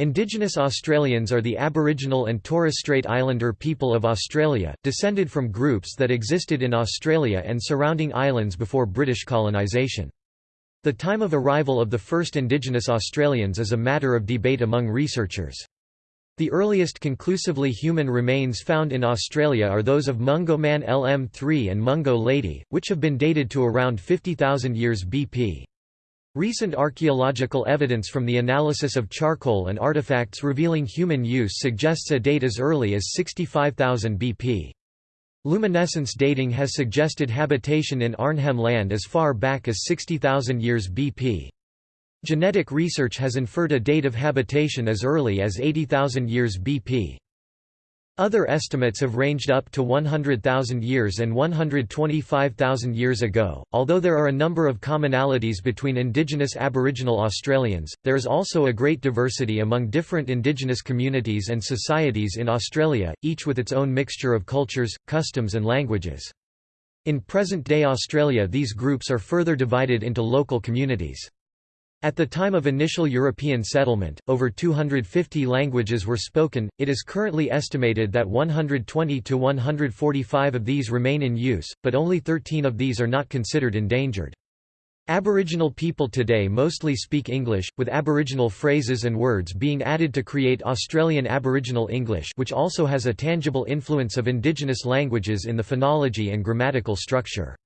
Indigenous Australians are the Aboriginal and Torres Strait Islander people of Australia, descended from groups that existed in Australia and surrounding islands before British colonisation. The time of arrival of the first Indigenous Australians is a matter of debate among researchers. The earliest conclusively human remains found in Australia are those of Mungo Man LM3 and Mungo Lady, which have been dated to around 50,000 years BP. Recent archaeological evidence from the analysis of charcoal and artifacts revealing human use suggests a date as early as 65,000 BP. Luminescence dating has suggested habitation in Arnhem Land as far back as 60,000 years BP. Genetic research has inferred a date of habitation as early as 80,000 years BP. Other estimates have ranged up to 100,000 years and 125,000 years ago. Although there are a number of commonalities between indigenous Aboriginal Australians, there is also a great diversity among different indigenous communities and societies in Australia, each with its own mixture of cultures, customs, and languages. In present day Australia, these groups are further divided into local communities. At the time of initial European settlement, over 250 languages were spoken. It is currently estimated that 120 to 145 of these remain in use, but only 13 of these are not considered endangered. Aboriginal people today mostly speak English, with Aboriginal phrases and words being added to create Australian Aboriginal English which also has a tangible influence of indigenous languages in the phonology and grammatical structure.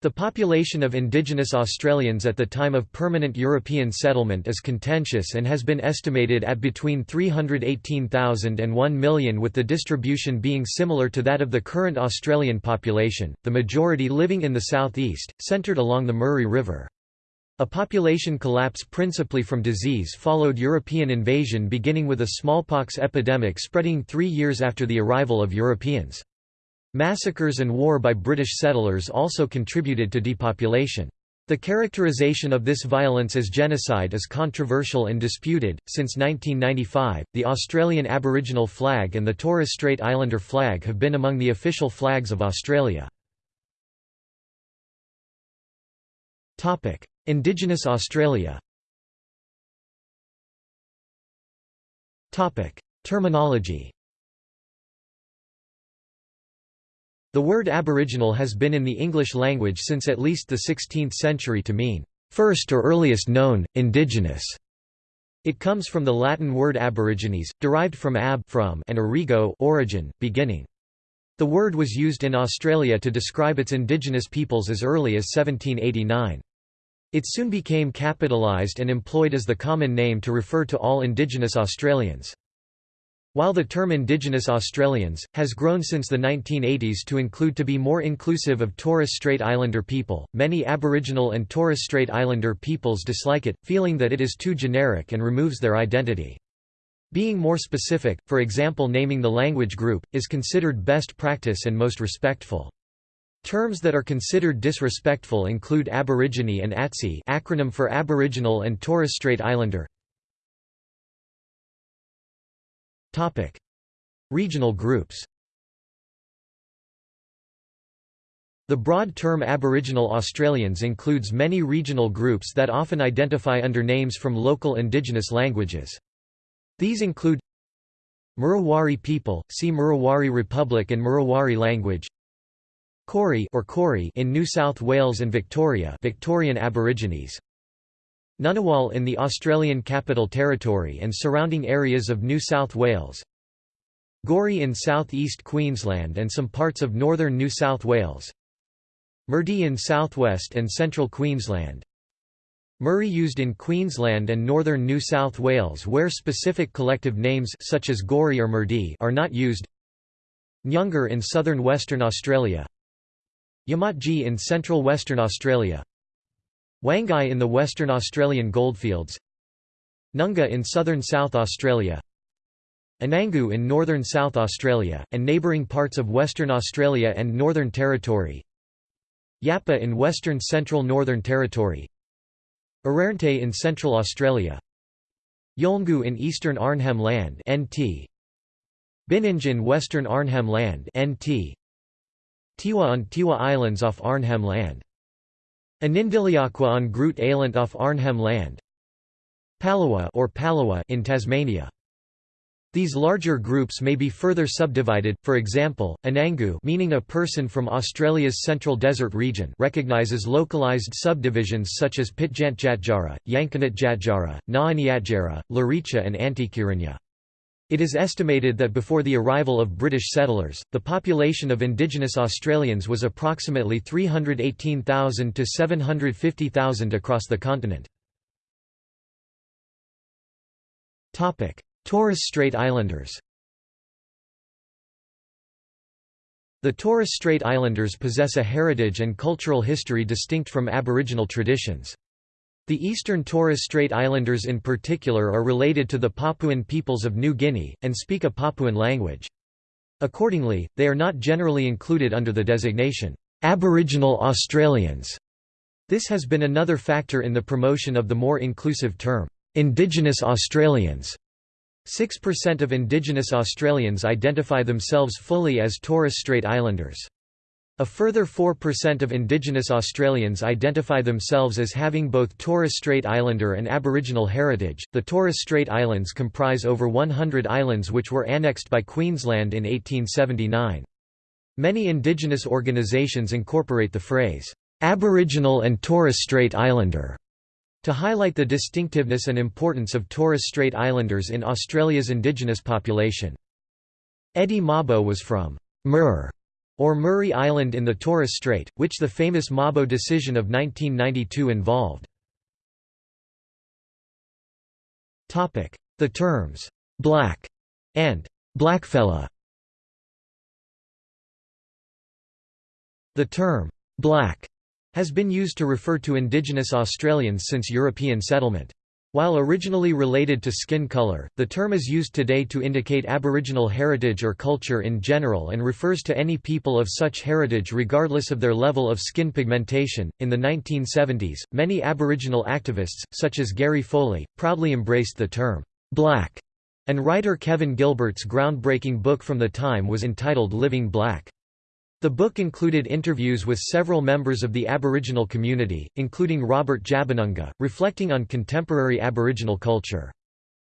The population of indigenous Australians at the time of permanent European settlement is contentious and has been estimated at between 318,000 and 1 million with the distribution being similar to that of the current Australian population, the majority living in the southeast, centred along the Murray River. A population collapse principally from disease followed European invasion beginning with a smallpox epidemic spreading three years after the arrival of Europeans. Massacres and war by British settlers also contributed to depopulation. The characterization of this violence as genocide is controversial and disputed. Since 1995, the Australian Aboriginal flag and the Torres Strait Islander flag have been among the official flags of Australia. Topic: Indigenous Australia. Topic: Terminology. The word Aboriginal has been in the English language since at least the 16th century to mean, first or earliest known, indigenous. It comes from the Latin word aborigines, derived from ab from and origo origin, beginning. The word was used in Australia to describe its indigenous peoples as early as 1789. It soon became capitalised and employed as the common name to refer to all indigenous Australians. While the term Indigenous Australians, has grown since the 1980s to include to be more inclusive of Torres Strait Islander people, many Aboriginal and Torres Strait Islander peoples dislike it, feeling that it is too generic and removes their identity. Being more specific, for example naming the language group, is considered best practice and most respectful. Terms that are considered disrespectful include Aborigine and ATSI acronym for Aboriginal and Torres Strait Islander Topic: Regional groups. The broad term Aboriginal Australians includes many regional groups that often identify under names from local indigenous languages. These include Murawari people, see Murawari Republic and Murawari language Koori or Koori in New South Wales and Victoria Victorian Aborigines Ngunnawal in the Australian Capital Territory and surrounding areas of New South Wales Goori in south-east Queensland and some parts of northern New South Wales Murdi in southwest and central Queensland. Murri used in Queensland and northern New South Wales where specific collective names such as Goori or Murdi are not used. Nyungar in southern Western Australia Yamatji in central Western Australia Wangai in the Western Australian goldfields Nunga in southern South Australia Anangu in northern South Australia, and neighbouring parts of Western Australia and Northern Territory Yapa in western central Northern Territory Arrernte in Central Australia Yolngu in eastern Arnhem Land NT Bininj in western Arnhem Land NT Tiwi on Tiwi Islands off Arnhem Land Anindilyakwa on Groote Eylandt off Arnhem Land Palawa or Palawa in Tasmania. These larger groups may be further subdivided, for example, Anangu meaning a person from Australia's central desert region recognizes localized subdivisions such as Pitjantjatjara, Yankunytjatjara, Ngaanyatjarra, Luritja and Antikirinya. It is estimated that before the arrival of British settlers, the population of indigenous Australians was approximately 318,000 to 750,000 across the continent. Torres Strait Islanders The Torres Strait Islanders possess a heritage and cultural history distinct from Aboriginal traditions. The eastern Torres Strait Islanders in particular are related to the Papuan peoples of New Guinea, and speak a Papuan language. Accordingly, they are not generally included under the designation, "'Aboriginal Australians'". This has been another factor in the promotion of the more inclusive term, "'Indigenous Australians' 6% of Indigenous Australians identify themselves fully as Torres Strait Islanders. A further 4% of Indigenous Australians identify themselves as having both Torres Strait Islander and Aboriginal heritage. The Torres Strait Islands comprise over 100 islands which were annexed by Queensland in 1879. Many Indigenous organisations incorporate the phrase, Aboriginal and Torres Strait Islander to highlight the distinctiveness and importance of Torres Strait Islanders in Australia's indigenous population. Eddie Mabo was from Mur, or Murray Island in the Torres Strait, which the famous Mabo decision of 1992 involved. The terms, "'black' and "'blackfella' The term, "'black' has been used to refer to indigenous Australians since European settlement. While originally related to skin colour, the term is used today to indicate Aboriginal heritage or culture in general and refers to any people of such heritage regardless of their level of skin pigmentation. In the 1970s, many Aboriginal activists, such as Gary Foley, proudly embraced the term black, and writer Kevin Gilbert's groundbreaking book from the time was entitled Living Black. The book included interviews with several members of the Aboriginal community, including Robert Jabanunga, reflecting on contemporary Aboriginal culture.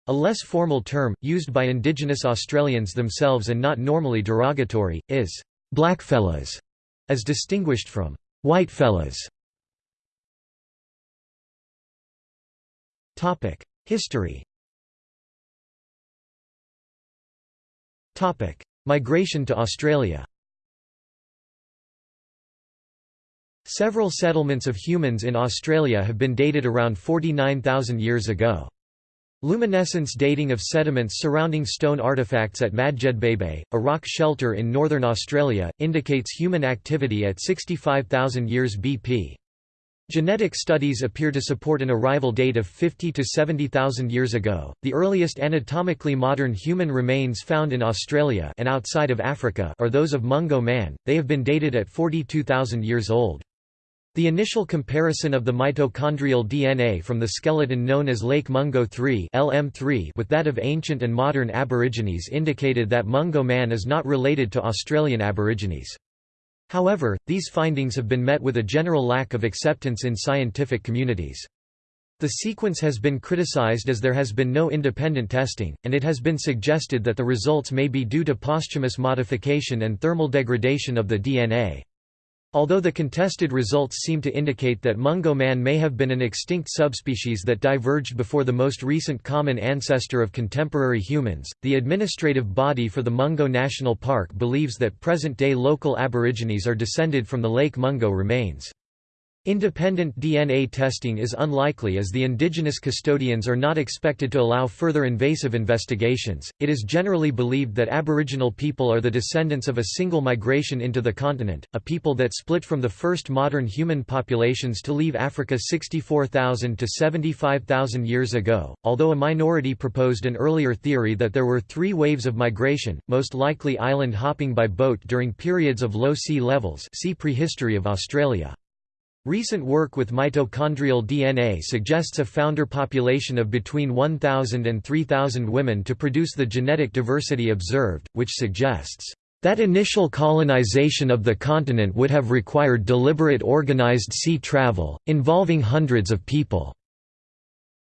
A less formal term, used by Indigenous Australians themselves and not normally derogatory, is blackfellas, as distinguished from whitefellas. History Migration to Australia Several settlements of humans in Australia have been dated around 49,000 years ago. Luminescence dating of sediments surrounding stone artifacts at Madjedbebe, a rock shelter in northern Australia, indicates human activity at 65,000 years BP. Genetic studies appear to support an arrival date of 50 to 70,000 years ago. The earliest anatomically modern human remains found in Australia and outside of Africa are those of Mungo man. They have been dated at 42,000 years old. The initial comparison of the mitochondrial DNA from the skeleton known as Lake Mungo 3 LM3 with that of ancient and modern Aborigines indicated that Mungo man is not related to Australian Aborigines. However, these findings have been met with a general lack of acceptance in scientific communities. The sequence has been criticized as there has been no independent testing, and it has been suggested that the results may be due to posthumous modification and thermal degradation of the DNA. Although the contested results seem to indicate that Mungo man may have been an extinct subspecies that diverged before the most recent common ancestor of contemporary humans, the administrative body for the Mungo National Park believes that present-day local Aborigines are descended from the Lake Mungo remains. Independent DNA testing is unlikely as the indigenous custodians are not expected to allow further invasive investigations. It is generally believed that Aboriginal people are the descendants of a single migration into the continent, a people that split from the first modern human populations to leave Africa 64,000 to 75,000 years ago. Although a minority proposed an earlier theory that there were three waves of migration, most likely island hopping by boat during periods of low sea levels. See Prehistory of Australia. Recent work with mitochondrial DNA suggests a founder population of between 1,000 and 3,000 women to produce the genetic diversity observed, which suggests that initial colonization of the continent would have required deliberate organized sea travel, involving hundreds of people.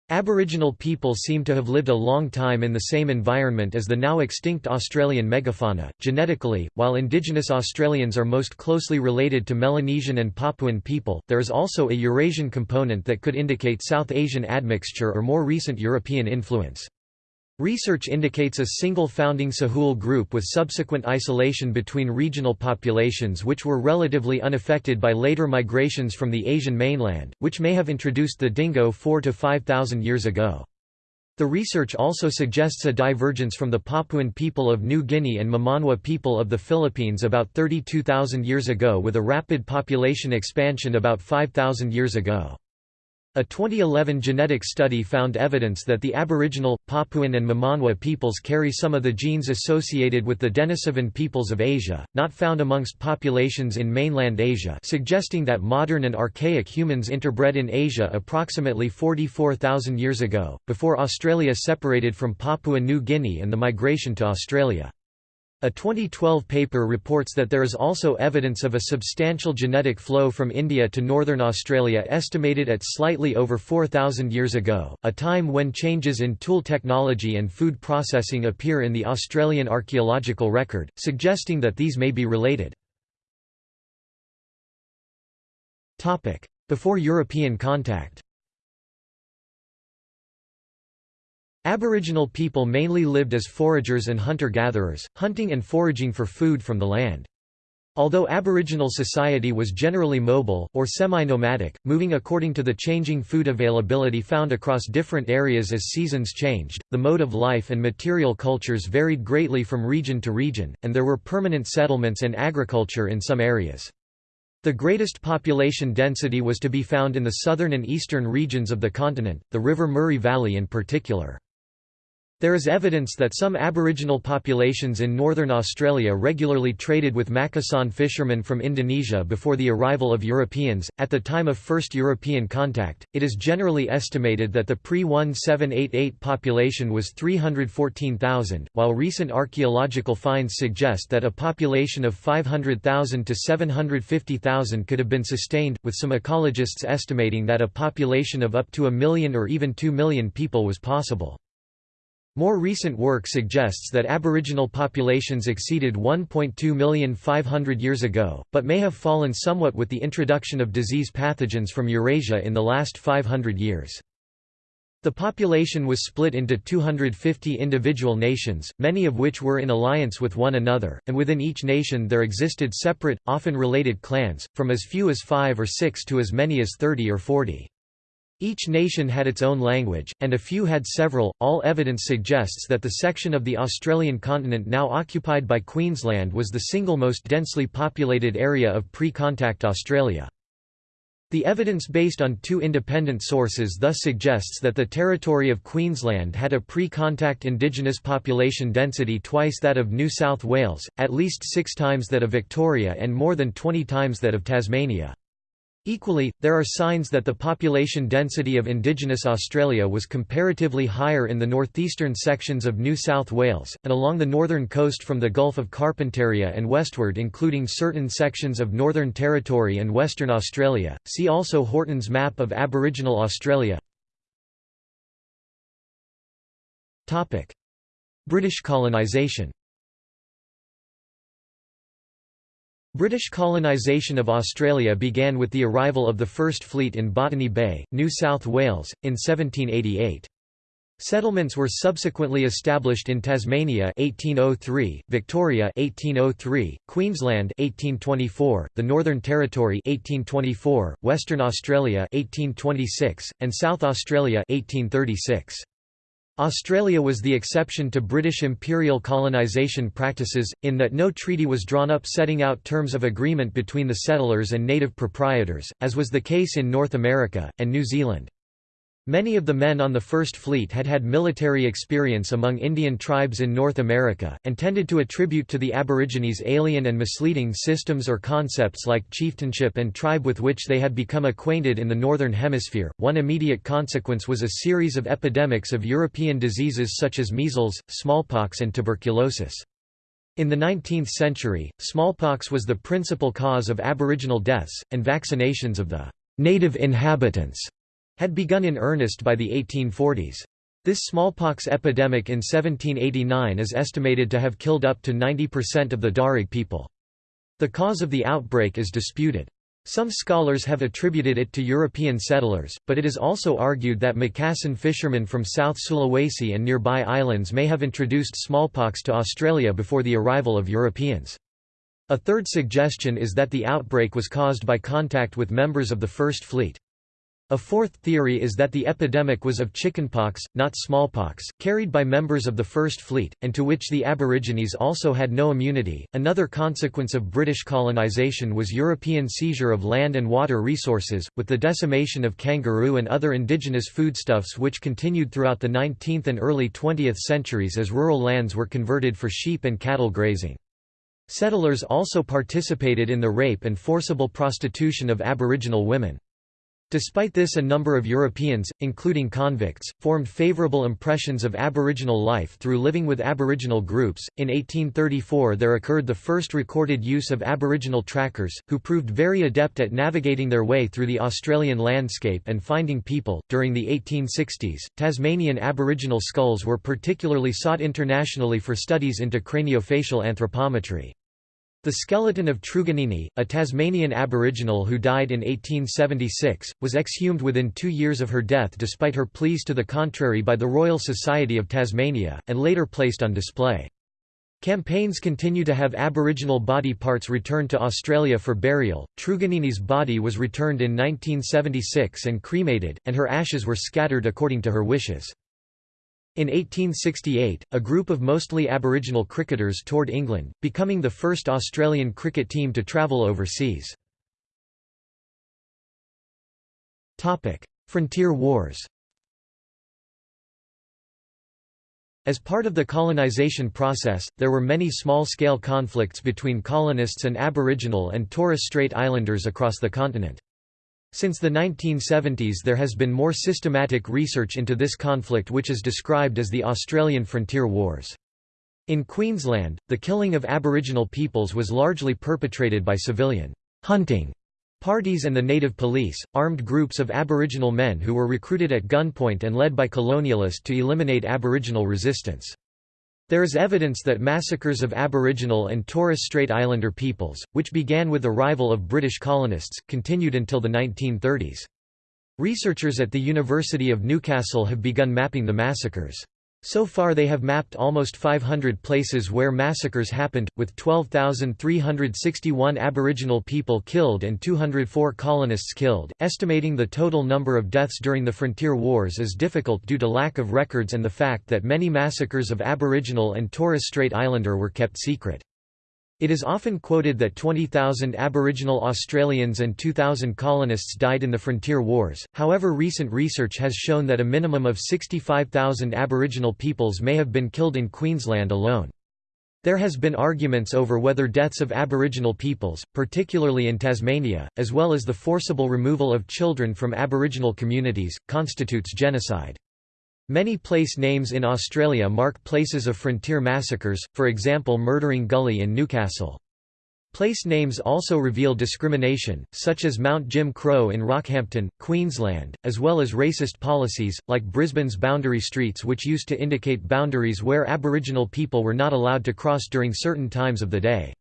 Aboriginal people seem to have lived a long time in the same environment as the now extinct Australian megafauna. Genetically, while indigenous Australians are most closely related to Melanesian and Papuan people, there is also a Eurasian component that could indicate South Asian admixture or more recent European influence. Research indicates a single founding Sahul group with subsequent isolation between regional populations which were relatively unaffected by later migrations from the Asian mainland, which may have introduced the dingo 4 to 5,000 years ago. The research also suggests a divergence from the Papuan people of New Guinea and Mamanwa people of the Philippines about 32,000 years ago with a rapid population expansion about 5,000 years ago. A 2011 genetic study found evidence that the Aboriginal, Papuan and Mamanwa peoples carry some of the genes associated with the Denisovan peoples of Asia, not found amongst populations in mainland Asia suggesting that modern and archaic humans interbred in Asia approximately 44,000 years ago, before Australia separated from Papua New Guinea and the migration to Australia. A 2012 paper reports that there is also evidence of a substantial genetic flow from India to northern Australia estimated at slightly over 4,000 years ago, a time when changes in tool technology and food processing appear in the Australian archaeological record, suggesting that these may be related. Before European contact Aboriginal people mainly lived as foragers and hunter-gatherers, hunting and foraging for food from the land. Although Aboriginal society was generally mobile, or semi-nomadic, moving according to the changing food availability found across different areas as seasons changed, the mode of life and material cultures varied greatly from region to region, and there were permanent settlements and agriculture in some areas. The greatest population density was to be found in the southern and eastern regions of the continent, the River Murray Valley in particular. There is evidence that some Aboriginal populations in northern Australia regularly traded with Makassan fishermen from Indonesia before the arrival of Europeans. At the time of first European contact, it is generally estimated that the pre 1788 population was 314,000, while recent archaeological finds suggest that a population of 500,000 to 750,000 could have been sustained, with some ecologists estimating that a population of up to a million or even 2 million people was possible. More recent work suggests that Aboriginal populations exceeded 1.2 million 500 years ago, but may have fallen somewhat with the introduction of disease pathogens from Eurasia in the last 500 years. The population was split into 250 individual nations, many of which were in alliance with one another, and within each nation there existed separate, often related clans, from as few as five or six to as many as 30 or 40. Each nation had its own language, and a few had several. All evidence suggests that the section of the Australian continent now occupied by Queensland was the single most densely populated area of pre contact Australia. The evidence based on two independent sources thus suggests that the territory of Queensland had a pre-contact indigenous population density twice that of New South Wales, at least six times that of Victoria and more than 20 times that of Tasmania. Equally, there are signs that the population density of indigenous Australia was comparatively higher in the northeastern sections of New South Wales, and along the northern coast from the Gulf of Carpentaria and westward including certain sections of Northern Territory and Western Australia. See also Horton's map of Aboriginal Australia. British colonisation British colonisation of Australia began with the arrival of the First Fleet in Botany Bay, New South Wales, in 1788. Settlements were subsequently established in Tasmania 1803, Victoria 1803, Queensland 1824, the Northern Territory 1824, Western Australia 1826, and South Australia 1836. Australia was the exception to British imperial colonisation practices, in that no treaty was drawn up setting out terms of agreement between the settlers and native proprietors, as was the case in North America, and New Zealand. Many of the men on the First Fleet had had military experience among Indian tribes in North America, and tended to attribute to the Aborigines alien and misleading systems or concepts like chieftainship and tribe with which they had become acquainted in the Northern Hemisphere. One immediate consequence was a series of epidemics of European diseases such as measles, smallpox, and tuberculosis. In the 19th century, smallpox was the principal cause of Aboriginal deaths, and vaccinations of the native inhabitants had begun in earnest by the 1840s. This smallpox epidemic in 1789 is estimated to have killed up to 90% of the Darug people. The cause of the outbreak is disputed. Some scholars have attributed it to European settlers, but it is also argued that Macassan fishermen from South Sulawesi and nearby islands may have introduced smallpox to Australia before the arrival of Europeans. A third suggestion is that the outbreak was caused by contact with members of the First Fleet. A fourth theory is that the epidemic was of chickenpox, not smallpox, carried by members of the First Fleet, and to which the Aborigines also had no immunity. Another consequence of British colonisation was European seizure of land and water resources, with the decimation of kangaroo and other indigenous foodstuffs which continued throughout the 19th and early 20th centuries as rural lands were converted for sheep and cattle grazing. Settlers also participated in the rape and forcible prostitution of Aboriginal women. Despite this a number of Europeans, including convicts, formed favourable impressions of Aboriginal life through living with Aboriginal groups. In 1834 there occurred the first recorded use of Aboriginal trackers, who proved very adept at navigating their way through the Australian landscape and finding people. During the 1860s, Tasmanian Aboriginal skulls were particularly sought internationally for studies into craniofacial anthropometry. The skeleton of Truganini, a Tasmanian Aboriginal who died in 1876, was exhumed within two years of her death despite her pleas to the contrary by the Royal Society of Tasmania, and later placed on display. Campaigns continue to have Aboriginal body parts returned to Australia for burial. Truganini's body was returned in 1976 and cremated, and her ashes were scattered according to her wishes. In 1868, a group of mostly Aboriginal cricketers toured England, becoming the first Australian cricket team to travel overseas. Frontier Wars As part of the colonisation process, there were many small-scale conflicts between colonists and Aboriginal and Torres Strait Islanders across the continent. Since the 1970s there has been more systematic research into this conflict which is described as the Australian Frontier Wars. In Queensland, the killing of Aboriginal peoples was largely perpetrated by civilian hunting parties and the native police, armed groups of Aboriginal men who were recruited at gunpoint and led by colonialists to eliminate Aboriginal resistance. There is evidence that massacres of Aboriginal and Torres Strait Islander peoples, which began with the arrival of British colonists, continued until the 1930s. Researchers at the University of Newcastle have begun mapping the massacres. So far they have mapped almost 500 places where massacres happened, with 12,361 Aboriginal people killed and 204 colonists killed. Estimating the total number of deaths during the Frontier Wars is difficult due to lack of records and the fact that many massacres of Aboriginal and Torres Strait Islander were kept secret. It is often quoted that 20,000 Aboriginal Australians and 2,000 colonists died in the Frontier Wars, however recent research has shown that a minimum of 65,000 Aboriginal peoples may have been killed in Queensland alone. There has been arguments over whether deaths of Aboriginal peoples, particularly in Tasmania, as well as the forcible removal of children from Aboriginal communities, constitutes genocide. Many place names in Australia mark places of frontier massacres, for example Murdering Gully in Newcastle. Place names also reveal discrimination, such as Mount Jim Crow in Rockhampton, Queensland, as well as racist policies, like Brisbane's boundary streets which used to indicate boundaries where Aboriginal people were not allowed to cross during certain times of the day.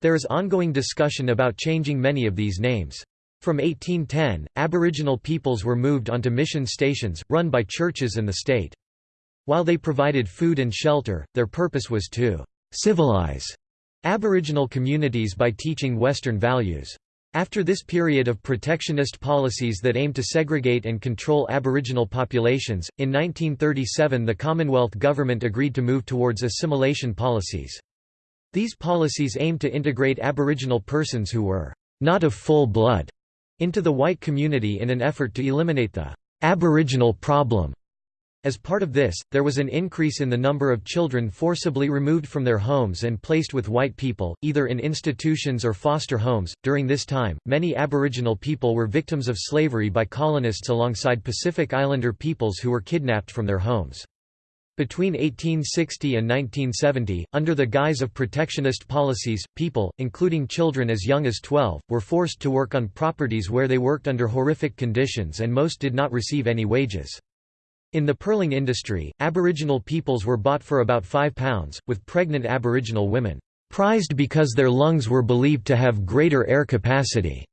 There is ongoing discussion about changing many of these names. From 1810, Aboriginal peoples were moved onto mission stations, run by churches and the state. While they provided food and shelter, their purpose was to «civilize» Aboriginal communities by teaching Western values. After this period of protectionist policies that aimed to segregate and control Aboriginal populations, in 1937 the Commonwealth government agreed to move towards assimilation policies. These policies aimed to integrate Aboriginal persons who were not of full blood into the white community in an effort to eliminate the Aboriginal problem. As part of this, there was an increase in the number of children forcibly removed from their homes and placed with white people, either in institutions or foster homes. During this time, many Aboriginal people were victims of slavery by colonists alongside Pacific Islander peoples who were kidnapped from their homes. Between 1860 and 1970, under the guise of protectionist policies, people, including children as young as 12, were forced to work on properties where they worked under horrific conditions and most did not receive any wages. In the pearling industry, Aboriginal peoples were bought for about £5, with pregnant Aboriginal women prized because their lungs were believed to have greater air capacity.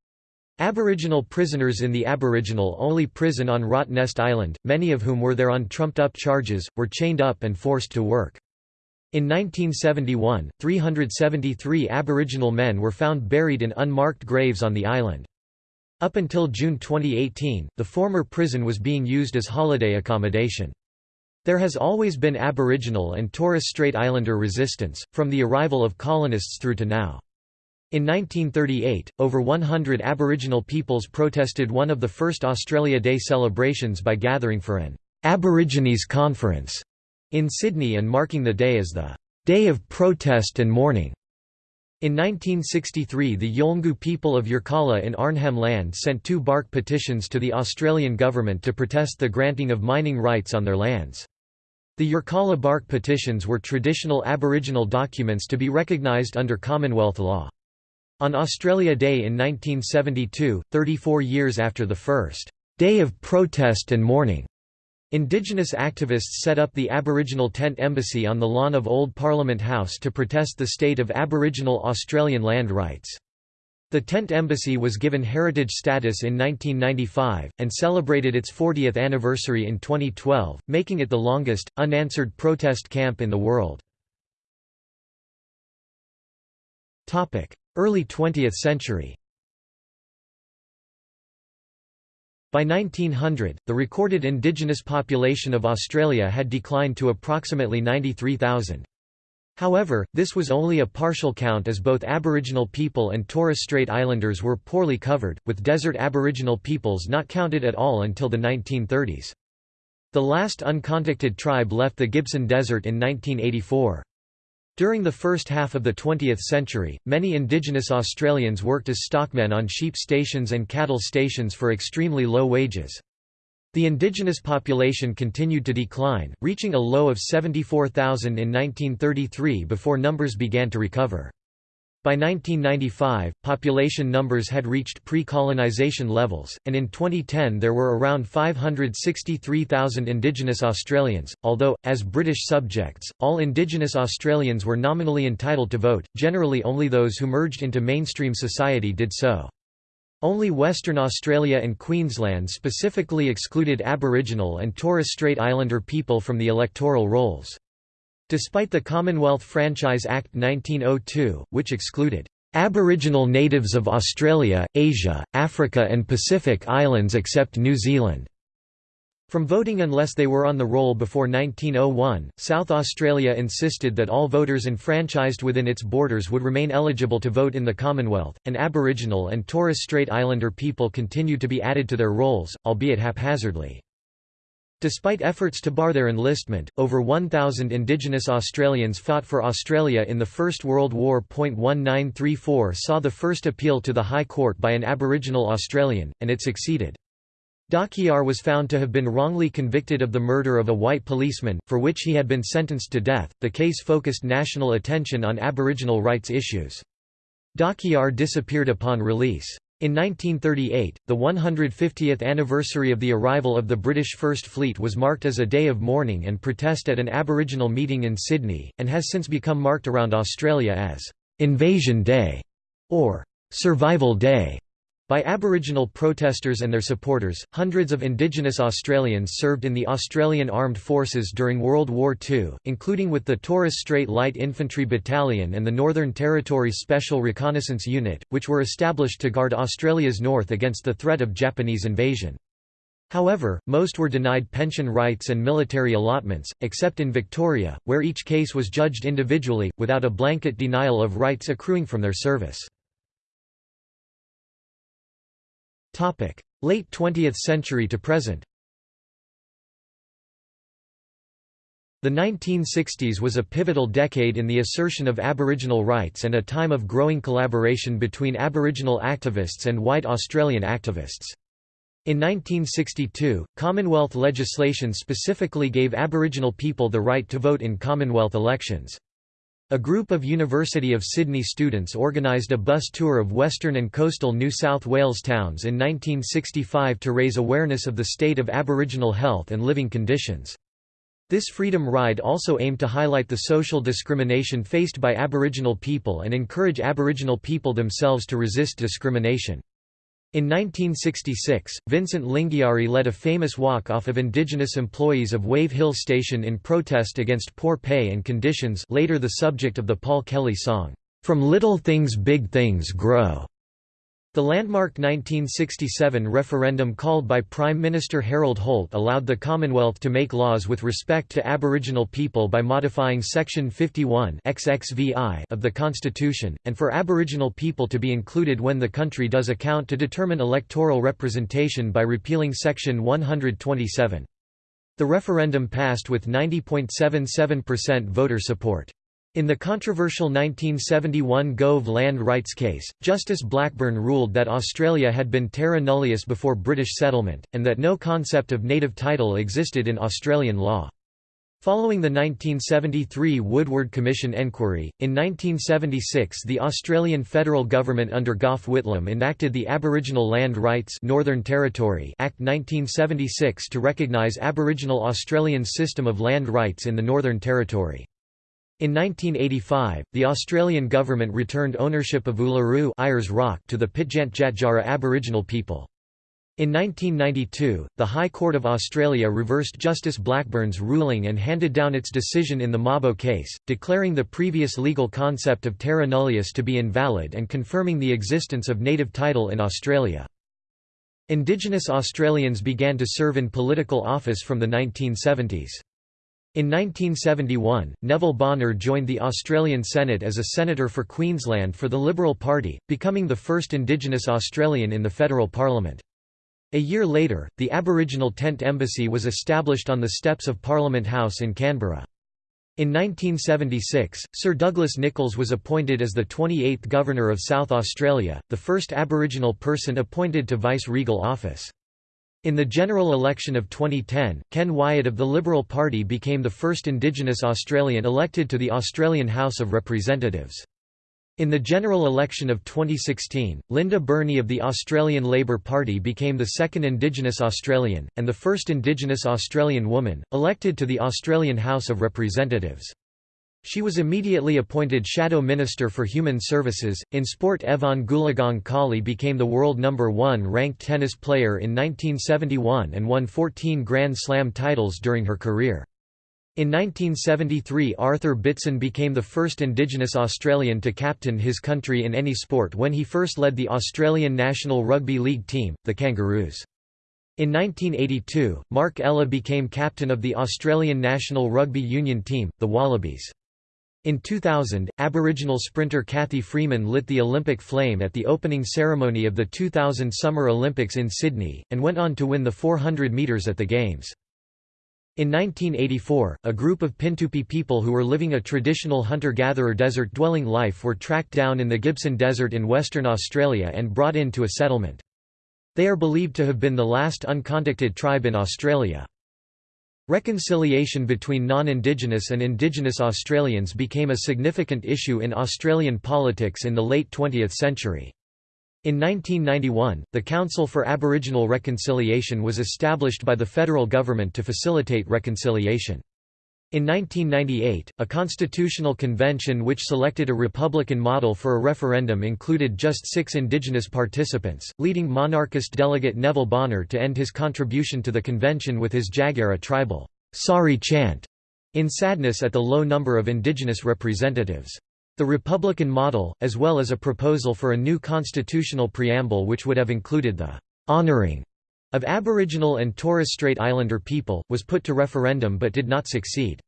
Aboriginal prisoners in the Aboriginal-only prison on Rottnest Island, many of whom were there on trumped-up charges, were chained up and forced to work. In 1971, 373 Aboriginal men were found buried in unmarked graves on the island. Up until June 2018, the former prison was being used as holiday accommodation. There has always been Aboriginal and Torres Strait Islander resistance, from the arrival of colonists through to now. In 1938, over 100 Aboriginal peoples protested one of the first Australia Day celebrations by gathering for an Aborigines Conference in Sydney and marking the day as the Day of Protest and Mourning. In 1963 the Yolngu people of Yirrkala in Arnhem Land sent two bark petitions to the Australian government to protest the granting of mining rights on their lands. The Yirrkala bark petitions were traditional Aboriginal documents to be recognised under Commonwealth law. On Australia Day in 1972, 34 years after the first day of protest and mourning, Indigenous activists set up the Aboriginal Tent Embassy on the lawn of Old Parliament House to protest the state of Aboriginal Australian land rights. The Tent Embassy was given heritage status in 1995, and celebrated its 40th anniversary in 2012, making it the longest, unanswered protest camp in the world. Early 20th century By 1900, the recorded indigenous population of Australia had declined to approximately 93,000. However, this was only a partial count as both Aboriginal people and Torres Strait Islanders were poorly covered, with desert Aboriginal peoples not counted at all until the 1930s. The last uncontacted tribe left the Gibson Desert in 1984. During the first half of the 20th century, many Indigenous Australians worked as stockmen on sheep stations and cattle stations for extremely low wages. The indigenous population continued to decline, reaching a low of 74,000 in 1933 before numbers began to recover. By 1995, population numbers had reached pre-colonization levels, and in 2010 there were around 563,000 Indigenous Australians, although, as British subjects, all Indigenous Australians were nominally entitled to vote, generally only those who merged into mainstream society did so. Only Western Australia and Queensland specifically excluded Aboriginal and Torres Strait Islander people from the electoral rolls. Despite the Commonwealth Franchise Act 1902, which excluded Aboriginal natives of Australia, Asia, Africa and Pacific Islands except New Zealand from voting unless they were on the roll before 1901, South Australia insisted that all voters enfranchised within its borders would remain eligible to vote in the Commonwealth, and Aboriginal and Torres Strait Islander people continued to be added to their rolls, albeit haphazardly. Despite efforts to bar their enlistment, over 1,000 Indigenous Australians fought for Australia in the First World War. 1934 saw the first appeal to the High Court by an Aboriginal Australian, and it succeeded. Dhakiyarr was found to have been wrongly convicted of the murder of a white policeman, for which he had been sentenced to death. The case focused national attention on Aboriginal rights issues. Dhakiyarr disappeared upon release. In 1938, the 150th anniversary of the arrival of the British First Fleet was marked as a day of mourning and protest at an Aboriginal meeting in Sydney, and has since become marked around Australia as «Invasion Day» or «Survival Day». By Aboriginal protesters and their supporters, hundreds of Indigenous Australians served in the Australian Armed Forces during World War II, including with the Torres Strait Light Infantry Battalion and the Northern Territory Special Reconnaissance Unit, which were established to guard Australia's north against the threat of Japanese invasion. However, most were denied pension rights and military allotments, except in Victoria, where each case was judged individually, without a blanket denial of rights accruing from their service. Late 20th century to present The 1960s was a pivotal decade in the assertion of Aboriginal rights and a time of growing collaboration between Aboriginal activists and white Australian activists. In 1962, Commonwealth legislation specifically gave Aboriginal people the right to vote in Commonwealth elections. A group of University of Sydney students organised a bus tour of western and coastal New South Wales towns in 1965 to raise awareness of the state of Aboriginal health and living conditions. This freedom ride also aimed to highlight the social discrimination faced by Aboriginal people and encourage Aboriginal people themselves to resist discrimination. In 1966, Vincent Lingiari led a famous walk-off of Indigenous employees of Wave Hill Station in protest against poor pay and conditions later the subject of the Paul Kelly song, "'From Little Things Big Things Grow' The landmark 1967 referendum called by Prime Minister Harold Holt allowed the Commonwealth to make laws with respect to Aboriginal people by modifying Section 51 XXVI of the Constitution, and for Aboriginal people to be included when the country does account to determine electoral representation by repealing Section 127. The referendum passed with 90.77% voter support. In the controversial 1971 Gove land rights case, Justice Blackburn ruled that Australia had been terra nullius before British settlement, and that no concept of native title existed in Australian law. Following the 1973 Woodward Commission enquiry, in 1976 the Australian federal government under Gough Whitlam enacted the Aboriginal Land Rights Northern Territory Act 1976 to recognise Aboriginal Australian system of land rights in the Northern Territory. In 1985, the Australian government returned ownership of Uluru Ayers Rock to the Pitjantjatjara Aboriginal people. In 1992, the High Court of Australia reversed Justice Blackburn's ruling and handed down its decision in the Mabo case, declaring the previous legal concept of terra nullius to be invalid and confirming the existence of native title in Australia. Indigenous Australians began to serve in political office from the 1970s. In 1971, Neville Bonner joined the Australian Senate as a senator for Queensland for the Liberal Party, becoming the first Indigenous Australian in the federal parliament. A year later, the Aboriginal Tent Embassy was established on the steps of Parliament House in Canberra. In 1976, Sir Douglas Nicholls was appointed as the 28th Governor of South Australia, the first Aboriginal person appointed to vice-regal office. In the general election of 2010, Ken Wyatt of the Liberal Party became the first Indigenous Australian elected to the Australian House of Representatives. In the general election of 2016, Linda Burney of the Australian Labor Party became the second Indigenous Australian, and the first Indigenous Australian woman, elected to the Australian House of Representatives. She was immediately appointed Shadow Minister for Human Services. In sport, Evonne Goolagong Cawley became the world number one ranked tennis player in 1971 and won 14 Grand Slam titles during her career. In 1973 Arthur Beetson became the first Indigenous Australian to captain his country in any sport when he first led the Australian National Rugby League team, the Kangaroos. In 1982, Mark Ella became captain of the Australian National Rugby Union team, the Wallabies. In 2000, Aboriginal sprinter Cathy Freeman lit the Olympic flame at the opening ceremony of the 2000 Summer Olympics in Sydney, and went on to win the 400 metres at the Games. In 1984, a group of Pintupi people who were living a traditional hunter-gatherer desert-dwelling life were tracked down in the Gibson Desert in Western Australia and brought into a settlement. They are believed to have been the last uncontacted tribe in Australia. Reconciliation between non-Indigenous and Indigenous Australians became a significant issue in Australian politics in the late 20th century. In 1991, the Council for Aboriginal Reconciliation was established by the federal government to facilitate reconciliation. In 1998, a constitutional convention which selected a Republican model for a referendum included just six Indigenous participants, leading monarchist delegate Neville Bonner to end his contribution to the convention with his Jagera tribal sorry chant in sadness at the low number of Indigenous representatives. The Republican model, as well as a proposal for a new constitutional preamble which would have included the honoring of Aboriginal and Torres Strait Islander people, was put to referendum but did not succeed.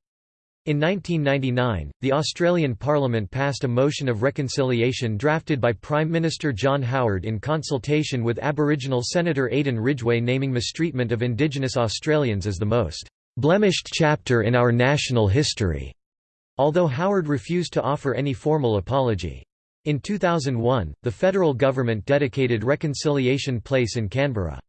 In 1999, the Australian Parliament passed a motion of reconciliation drafted by Prime Minister John Howard in consultation with Aboriginal Senator Aden Ridgeway naming mistreatment of Indigenous Australians as the most blemished chapter in our national history although Howard refused to offer any formal apology. In 2001, the federal government dedicated Reconciliation Place in Canberra.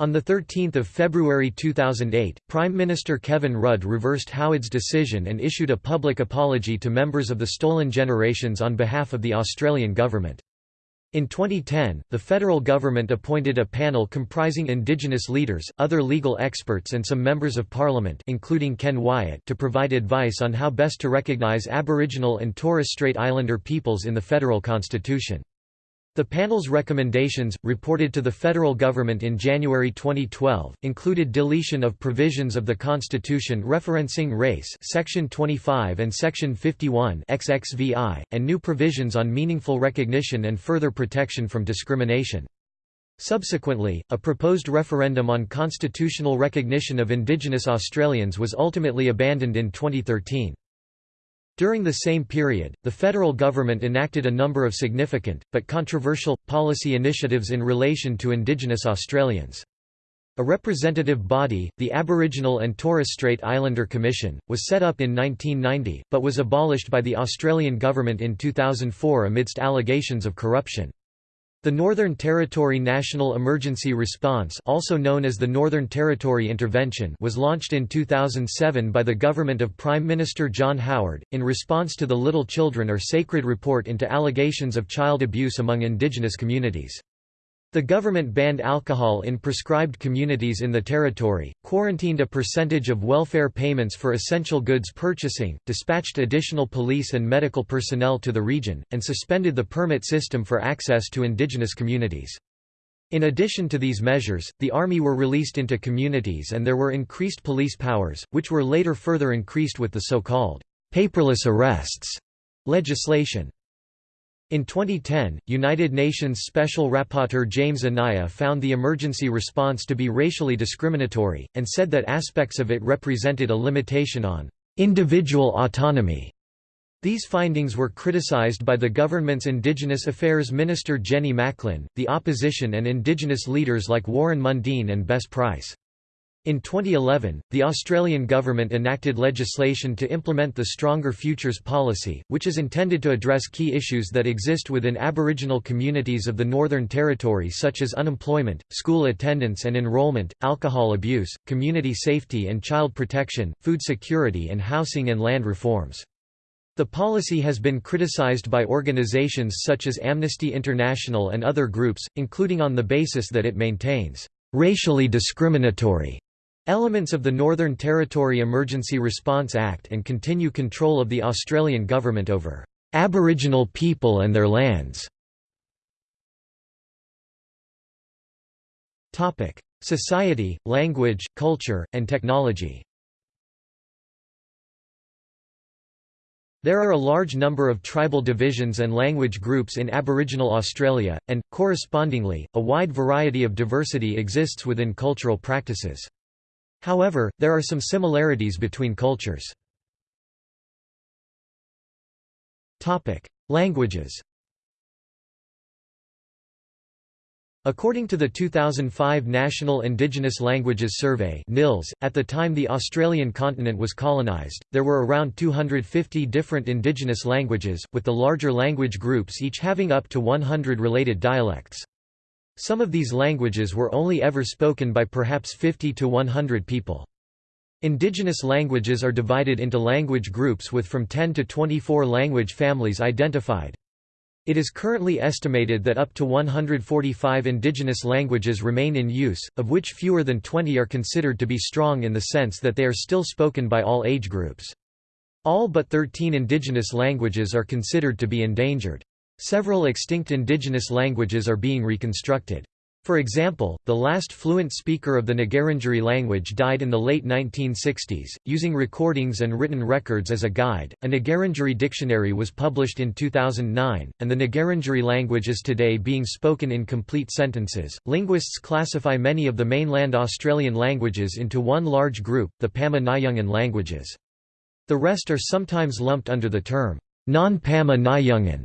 On 13 February 2008, Prime Minister Kevin Rudd reversed Howard's decision and issued a public apology to members of the Stolen Generations on behalf of the Australian government. In 2010, the federal government appointed a panel comprising Indigenous leaders, other legal experts and some members of parliament including Ken Wyatt to provide advice on how best to recognise Aboriginal and Torres Strait Islander peoples in the federal constitution. The panel's recommendations, reported to the federal government in January 2012, included deletion of provisions of the Constitution referencing race Section 25 and Section 51 XXVI, and new provisions on meaningful recognition and further protection from discrimination. Subsequently, a proposed referendum on constitutional recognition of Indigenous Australians was ultimately abandoned in 2013. During the same period, the federal government enacted a number of significant, but controversial, policy initiatives in relation to Indigenous Australians. A representative body, the Aboriginal and Torres Strait Islander Commission, was set up in 1990, but was abolished by the Australian government in 2004 amidst allegations of corruption. The Northern Territory National Emergency Response also known as the Northern Territory Intervention was launched in 2007 by the government of Prime Minister John Howard, in response to the Little Children Are Sacred report into allegations of child abuse among Indigenous communities. The government banned alcohol in prescribed communities in the territory, quarantined a percentage of welfare payments for essential goods purchasing, dispatched additional police and medical personnel to the region, and suspended the permit system for access to indigenous communities. In addition to these measures, the army were released into communities and there were increased police powers, which were later further increased with the so-called paperless arrests legislation. In 2010, United Nations Special Rapporteur James Anaya found the emergency response to be racially discriminatory, and said that aspects of it represented a limitation on individual autonomy. These findings were criticized by the government's Indigenous Affairs Minister Jenny Macklin, the opposition and Indigenous leaders like Warren Mundine and Bess Price. In 2011, the Australian government enacted legislation to implement the Stronger Futures policy, which is intended to address key issues that exist within Aboriginal communities of the Northern Territory such as unemployment, school attendance and enrolment, alcohol abuse, community safety and child protection, food security and housing and land reforms. The policy has been criticized by organizations such as Amnesty International and other groups, including on the basis that it maintains racially discriminatory Elements of the Northern Territory Emergency Response Act and continue control of the Australian government over Aboriginal people and their lands. Society, language, culture, and technology There are a large number of tribal divisions and language groups in Aboriginal Australia, and, correspondingly, a wide variety of diversity exists within cultural practices. However, there are some similarities between cultures. Languages According to the 2005 National Indigenous Languages Survey NILS, at the time the Australian continent was colonised, there were around 250 different indigenous languages, with the larger language groups each having up to 100 related dialects. Some of these languages were only ever spoken by perhaps 50 to 100 people. Indigenous languages are divided into language groups with from 10 to 24 language families identified. It is currently estimated that up to 145 indigenous languages remain in use, of which fewer than 20 are considered to be strong in the sense that they are still spoken by all age groups. All but 13 indigenous languages are considered to be endangered. Several extinct indigenous languages are being reconstructed. For example, the last fluent speaker of the Ngarrindjeri language died in the late 1960s. Using recordings and written records as a guide, a Ngarrindjeri dictionary was published in 2009, and the Ngarrindjeri language is today being spoken in complete sentences. Linguists classify many of the mainland Australian languages into one large group, the Pama Nyungan languages. The rest are sometimes lumped under the term non-Pama Nyungan.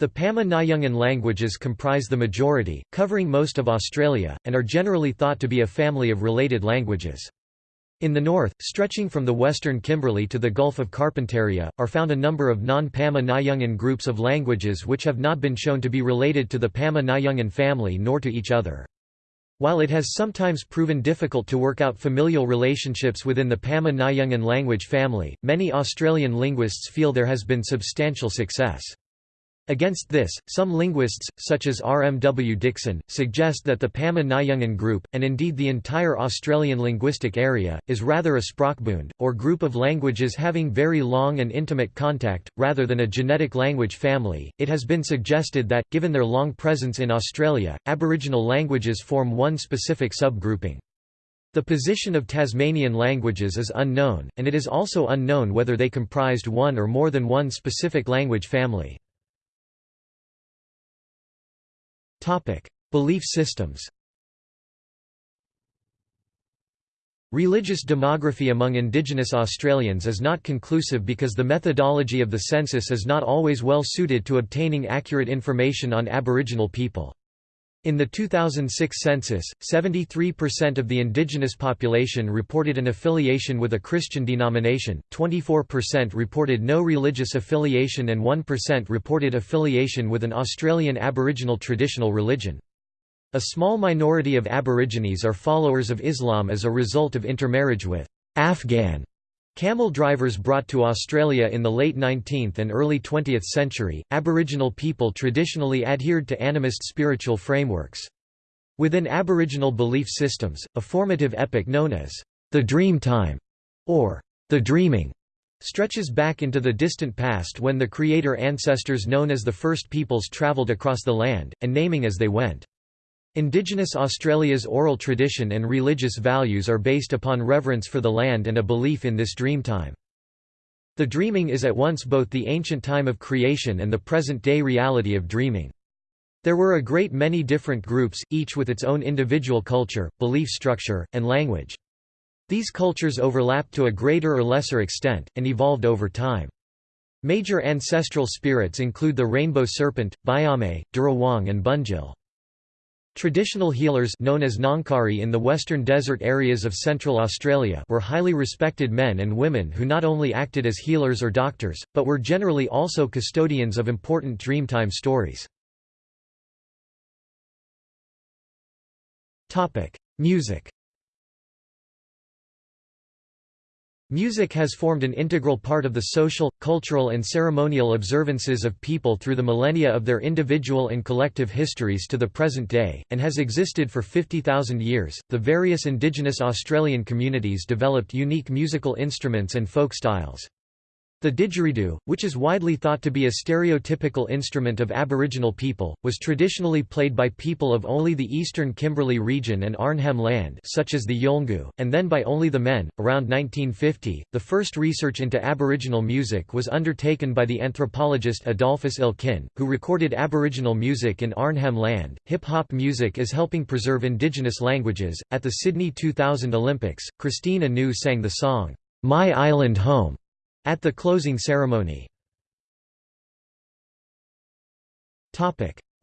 The Pama Nyungan languages comprise the majority, covering most of Australia, and are generally thought to be a family of related languages. In the north, stretching from the western Kimberley to the Gulf of Carpentaria, are found a number of non-Pama Nyungan groups of languages which have not been shown to be related to the Pama Nyungan family nor to each other. While it has sometimes proven difficult to work out familial relationships within the Pama-Nyungan language family, many Australian linguists feel there has been substantial success. Against this, some linguists, such as R. M. W. Dixon, suggest that the Pama-Nyungan group, and indeed the entire Australian linguistic area, is rather a Sprachbund, or group of languages having very long and intimate contact, rather than a genetic language family. It has been suggested that, given their long presence in Australia, Aboriginal languages form one specific subgrouping. The position of Tasmanian languages is unknown, and it is also unknown whether they comprised one or more than one specific language family. Belief systems. Religious demography among Indigenous Australians is not conclusive because the methodology of the census is not always well suited to obtaining accurate information on Aboriginal people. In the 2006 census, 73% of the indigenous population reported an affiliation with a Christian denomination, 24% reported no religious affiliation and 1% reported affiliation with an Australian Aboriginal traditional religion. A small minority of Aborigines are followers of Islam as a result of intermarriage with Afghan Camel drivers brought to Australia in the late 19th and early 20th century, Aboriginal people traditionally adhered to animist spiritual frameworks. Within Aboriginal belief systems, a formative epoch known as the Dream Time, or the Dreaming, stretches back into the distant past when the creator ancestors known as the First Peoples travelled across the land, and naming as they went. Indigenous Australia's oral tradition and religious values are based upon reverence for the land and a belief in this dreamtime. The dreaming is at once both the ancient time of creation and the present-day reality of dreaming. There were a great many different groups, each with its own individual culture, belief structure, and language. These cultures overlapped to a greater or lesser extent, and evolved over time. Major ancestral spirits include the rainbow serpent, Biame, Dirawong and Bunjil. Traditional healers known as Ngangkari in the western desert areas of central Australia were highly respected men and women who not only acted as healers or doctors, but were generally also custodians of important Dreamtime stories. Music Music has formed an integral part of the social, cultural and ceremonial observances of people through the millennia of their individual and collective histories to the present day, and has existed for 50,000 years. The various indigenous Australian communities developed unique musical instruments and folk styles. The didgeridoo, which is widely thought to be a stereotypical instrument of Aboriginal people, was traditionally played by people of only the eastern Kimberley region and Arnhem Land such as the Yolngu, and then by only the men. Around 1950, the first research into Aboriginal music was undertaken by the anthropologist Adolphus Elkin, who recorded Aboriginal music in Arnhem Land. Hip-hop music is helping preserve indigenous languages. At the Sydney 2000 Olympics, Christine Anu sang the song, My Island Home at the closing ceremony.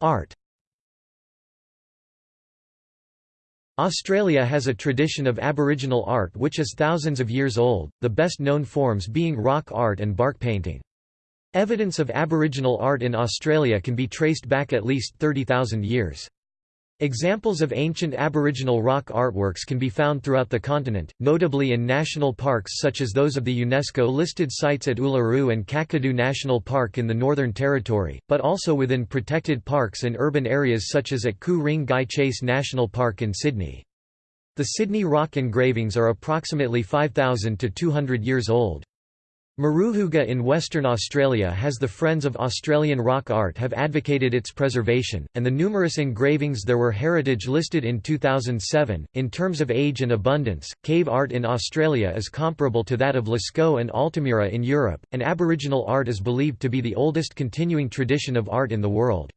Art Australia has a tradition of Aboriginal art which is thousands of years old, the best known forms being rock art and bark painting. Evidence of Aboriginal art in Australia can be traced back at least 30,000 years. Examples of ancient Aboriginal rock artworks can be found throughout the continent, notably in national parks such as those of the UNESCO-listed sites at Uluru and Kakadu National Park in the Northern Territory, but also within protected parks and urban areas such as at Ku-ring Gai Chase National Park in Sydney. The Sydney rock engravings are approximately 5,000 to 200 years old. Murujuga in Western Australia has the Friends of Australian Rock Art have advocated its preservation, and the numerous engravings there were heritage listed in 2007. In terms of age and abundance, cave art in Australia is comparable to that of Lascaux and Altamira in Europe, and Aboriginal art is believed to be the oldest continuing tradition of art in the world.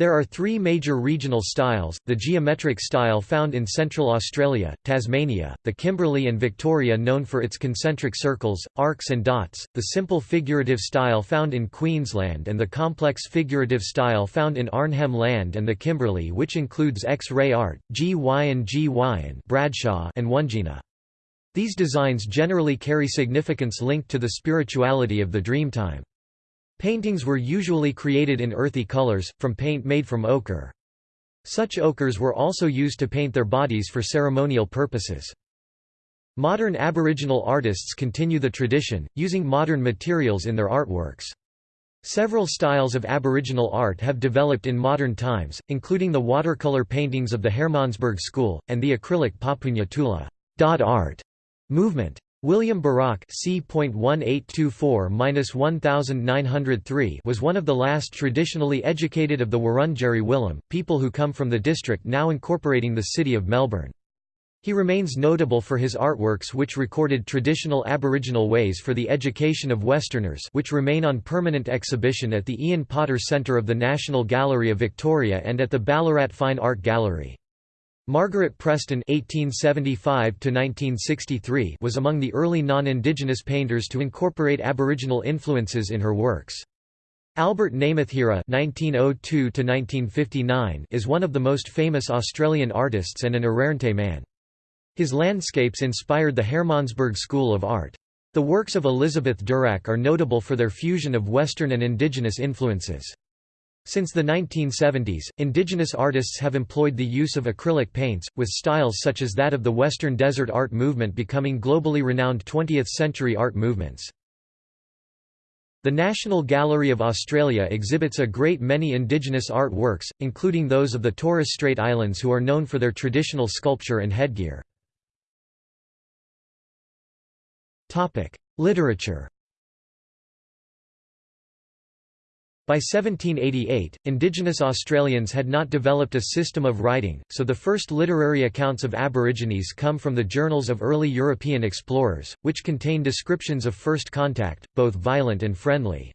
There are three major regional styles, the geometric style found in Central Australia, Tasmania, the Kimberley and Victoria known for its concentric circles, arcs and dots, the simple figurative style found in Queensland and the complex figurative style found in Arnhem Land and the Kimberley which includes X-ray art, Gwion Gwion Bradshaw and Wandjina. These designs generally carry significance linked to the spirituality of the Dreamtime. Paintings were usually created in earthy colors, from paint made from ochre. Such ochres were also used to paint their bodies for ceremonial purposes. Modern Aboriginal artists continue the tradition, using modern materials in their artworks. Several styles of Aboriginal art have developed in modern times, including the watercolour paintings of the Hermannsburg School, and the acrylic Papunya Tula dot art movement. William Barak c. was one of the last traditionally educated of the Wurundjeri Willam, people who come from the district now incorporating the city of Melbourne. He remains notable for his artworks which recorded traditional Aboriginal ways for the education of Westerners which remain on permanent exhibition at the Ian Potter Centre of the National Gallery of Victoria and at the Ballarat Fine Art Gallery. Margaret Preston (1875–1963) was among the early non-Indigenous painters to incorporate Aboriginal influences in her works. Albert Namatjira (1902–1959) is one of the most famous Australian artists and an Arrernte man. His landscapes inspired the Hermannsburg School of Art. The works of Elizabeth Durack are notable for their fusion of Western and Indigenous influences. Since the 1970s, indigenous artists have employed the use of acrylic paints, with styles such as that of the Western Desert art movement becoming globally renowned 20th-century art movements. The National Gallery of Australia exhibits a great many indigenous art works, including those of the Torres Strait Islands who are known for their traditional sculpture and headgear. Literature By 1788, Indigenous Australians had not developed a system of writing, so the first literary accounts of Aborigines come from the journals of early European explorers, which contain descriptions of first contact, both violent and friendly.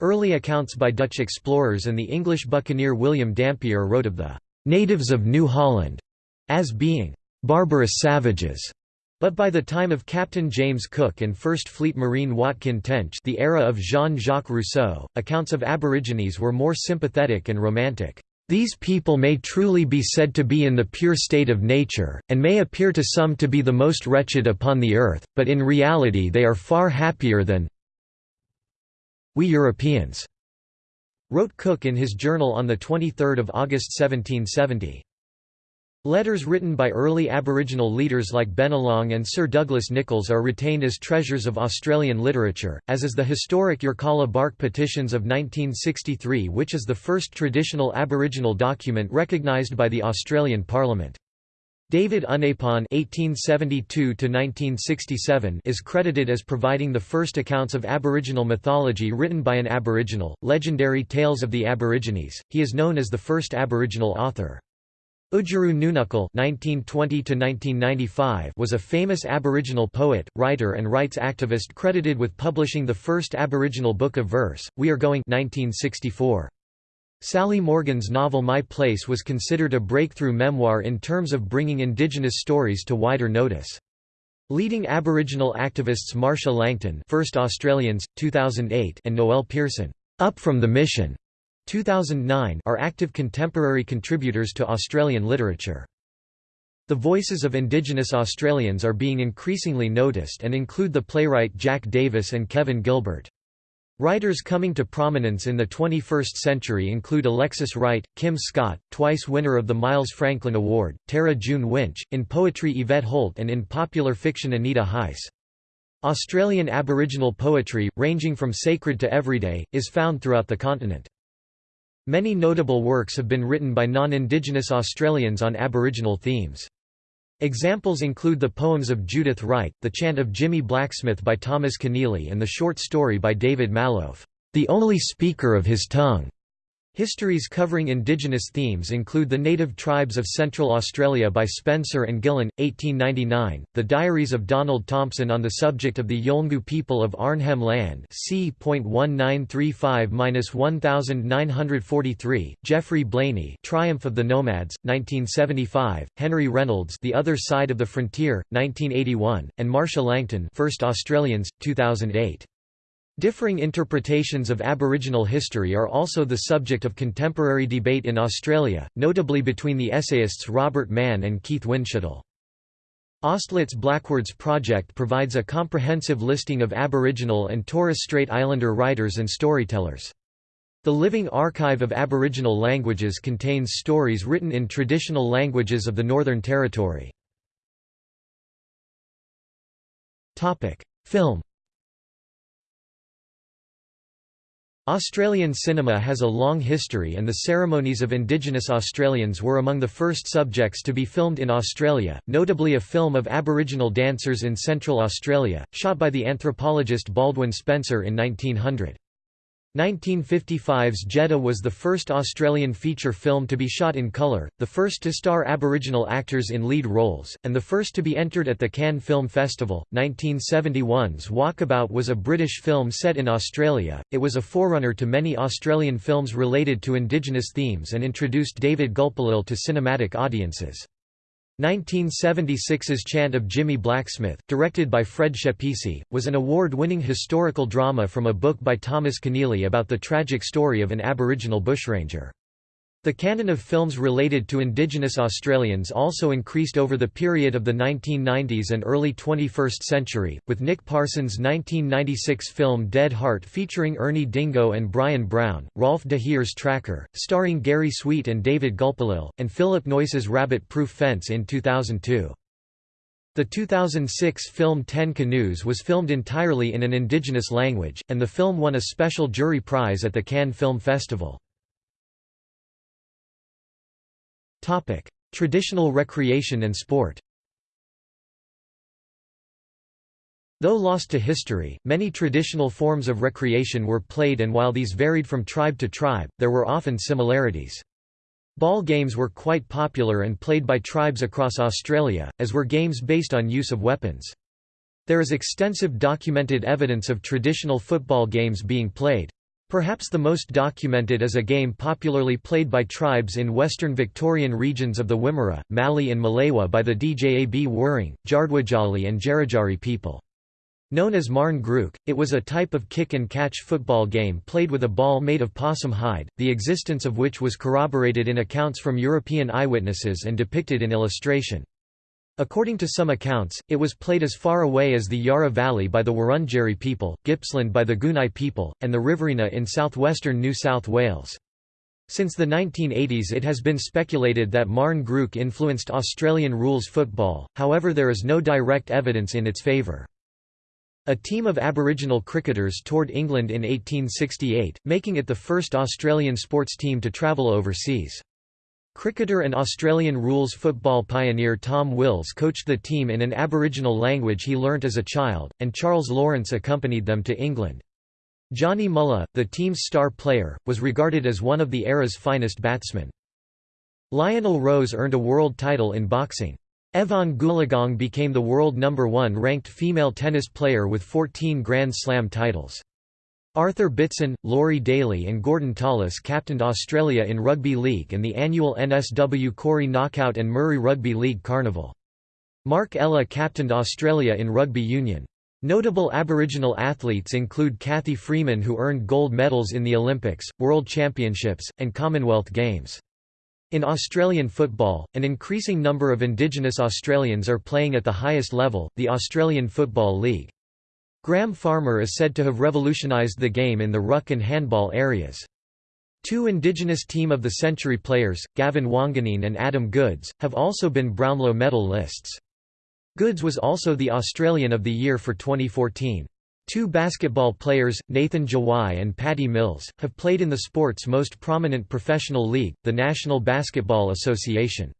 Early accounts by Dutch explorers and the English buccaneer William Dampier wrote of the "...natives of New Holland," as being "...barbarous savages." But by the time of Captain James Cook and First Fleet Marine Watkin Tench the era of Jean-Jacques Rousseau, accounts of Aborigines were more sympathetic and romantic. These people may truly be said to be in the pure state of nature, and may appear to some to be the most wretched upon the earth, but in reality they are far happier than we Europeans," wrote Cook in his journal on 23 August 1770. Letters written by early Aboriginal leaders like Bennelong and Sir Douglas Nicholls are retained as treasures of Australian literature, as is the historic Yirrkala Bark Petitions of 1963 which is the first traditional Aboriginal document recognised by the Australian Parliament. David Unaipon (1872–1967) is credited as providing the first accounts of Aboriginal mythology written by an Aboriginal, legendary Tales of the Aborigines. He is known as the first Aboriginal author. Oodgeroo Noonuccal (1920–1995) was a famous Aboriginal poet, writer, and rights activist credited with publishing the first Aboriginal book of verse, We Are Going (1964). Sally Morgan's novel My Place was considered a breakthrough memoir in terms of bringing Indigenous stories to wider notice. Leading Aboriginal activists Marcia Langton, First Australians, 2008, and Noel Pearson, Up from the Mission 2009 are active contemporary contributors to Australian literature. The voices of Indigenous Australians are being increasingly noticed and include the playwright Jack Davis and Kevin Gilbert. Writers coming to prominence in the 21st century include Alexis Wright, Kim Scott, twice winner of the Miles Franklin Award, Tara June Winch, in poetry Yvette Holt and in popular fiction Anita Heiss. Australian Aboriginal poetry, ranging from sacred to everyday, is found throughout the continent. Many notable works have been written by non-Indigenous Australians on Aboriginal themes. Examples include the poems of Judith Wright, the chant of Jimmy Blacksmith by Thomas Keneally and the short story by David Malouf, "'The Only Speaker of His Tongue' Histories covering indigenous themes include The Native Tribes of Central Australia by Spencer and Gillen, 1899, The Diaries of Donald Thomson on the subject of the Yolngu people of Arnhem Land c.1935-1943, Geoffrey Blainey Triumph of the Nomads, 1975, Henry Reynolds The Other Side of the Frontier, 1981, and Marcia Langton First Australians, 2008. Differing interpretations of Aboriginal history are also the subject of contemporary debate in Australia, notably between the essayists Robert Manne and Keith Windschuttle. AustLit's Blackwords Project provides a comprehensive listing of Aboriginal and Torres Strait Islander writers and storytellers. The Living Archive of Aboriginal Languages contains stories written in traditional languages of the Northern Territory. Film Australian cinema has a long history and the ceremonies of Indigenous Australians were among the first subjects to be filmed in Australia, notably a film of Aboriginal dancers in Central Australia, shot by the anthropologist Baldwin Spencer in 1900. 1955's Jedda was the first Australian feature film to be shot in colour, the first to star Aboriginal actors in lead roles, and the first to be entered at the Cannes Film Festival. 1971's Walkabout was a British film set in Australia, it was a forerunner to many Australian films related to Indigenous themes and introduced David Gulpilil to cinematic audiences. 1976's Chant of Jimmy Blacksmith, directed by Fred Schepisi, was an award-winning historical drama from a book by Thomas Keneally about the tragic story of an Aboriginal bushranger. The canon of films related to Indigenous Australians also increased over the period of the 1990s and early 21st century, with Nick Parsons' 1996 film Dead Heart featuring Ernie Dingo and Bryan Brown, Rolf de Heer's Tracker, starring Gary Sweet and David Gulpilil, and Philip Noyce's Rabbit Proof Fence in 2002. The 2006 film Ten Canoes was filmed entirely in an indigenous language, and the film won a special jury prize at the Cannes Film Festival. Traditional recreation and sport Though lost to history, many traditional forms of recreation were played and while these varied from tribe to tribe, there were often similarities. Ball games were quite popular and played by tribes across Australia, as were games based on use of weapons. There is extensive documented evidence of traditional football games being played. Perhaps the most documented is a game popularly played by tribes in western Victorian regions of the Wimmera, Mallee and Millewa by the Djab Wurrung, Jardwadjali and Jarajari people. Known as Marn Grook, it was a type of kick-and-catch football game played with a ball made of possum hide, the existence of which was corroborated in accounts from European eyewitnesses and depicted in illustration. According to some accounts, it was played as far away as the Yarra Valley by the Wurundjeri people, Gippsland by the Gunai people, and the Riverina in southwestern New South Wales. Since the 1980s it has been speculated that Marn Grook influenced Australian rules football, however there is no direct evidence in its favour. A team of Aboriginal cricketers toured England in 1868, making it the first Australian sports team to travel overseas. Cricketer and Australian rules football pioneer Tom Wills coached the team in an Aboriginal language he learnt as a child, and Charles Lawrence accompanied them to England. Johnny Mullagh, the team's star player, was regarded as one of the era's finest batsmen. Lionel Rose earned a world title in boxing. Evonne Goolagong became the world number one ranked female tennis player with 14 Grand Slam titles. Arthur Beetson, Laurie Daley and Gordon Tallis captained Australia in Rugby League and the annual NSW Koori Knockout and Murri Rugby League Carnival. Mark Ella captained Australia in Rugby Union. Notable Aboriginal athletes include Cathy Freeman who earned gold medals in the Olympics, World Championships, and Commonwealth Games. In Australian football, an increasing number of Indigenous Australians are playing at the highest level, the Australian Football League. Graham Farmer is said to have revolutionised the game in the ruck and handball areas. Two Indigenous Team of the Century players, Gavin Wanganeen and Adam Goodes, have also been Brownlow medal lists. Goodes was also the Australian of the Year for 2014. Two basketball players, Nathan Jawai and Patty Mills, have played in the sport's most prominent professional league, the National Basketball Association.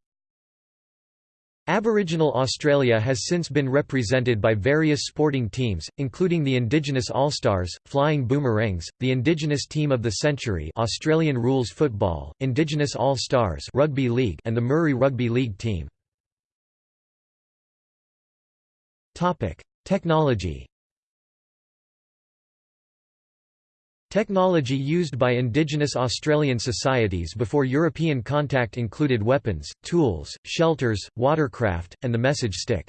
Aboriginal Australia has since been represented by various sporting teams, including the Indigenous All-Stars, Flying Boomerangs, the Indigenous Team of the Century Australian Rules Football, Indigenous All-Stars Rugby League and the Murri Rugby League team. Technology Technology used by indigenous Australian societies before European contact included weapons, tools, shelters, watercraft, and the message stick.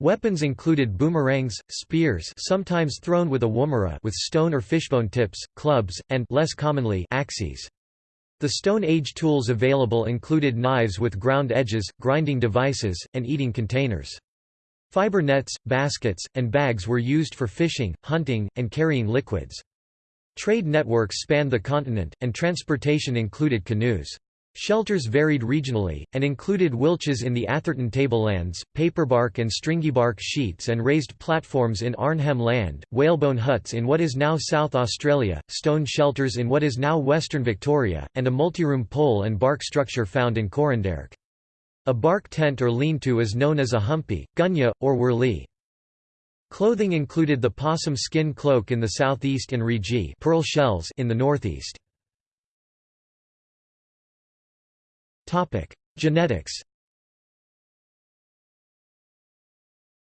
Weapons included boomerangs, spears sometimes thrown with a woomera with stone or fishbone tips, clubs, and less commonly, axes. The Stone Age tools available included knives with ground edges, grinding devices, and eating containers. Fiber nets, baskets, and bags were used for fishing, hunting, and carrying liquids. Trade networks spanned the continent, and transportation included canoes. Shelters varied regionally, and included wilches in the Atherton tablelands, paperbark and stringybark sheets and raised platforms in Arnhem Land, whalebone huts in what is now South Australia, stone shelters in what is now Western Victoria, and a multiroom pole and bark structure found in Coranderrk. A bark tent or lean-to is known as a humpy, gunya, or wurley. Clothing included the possum skin cloak in the southeast and riji pearl shells in the northeast. Topic: Genetics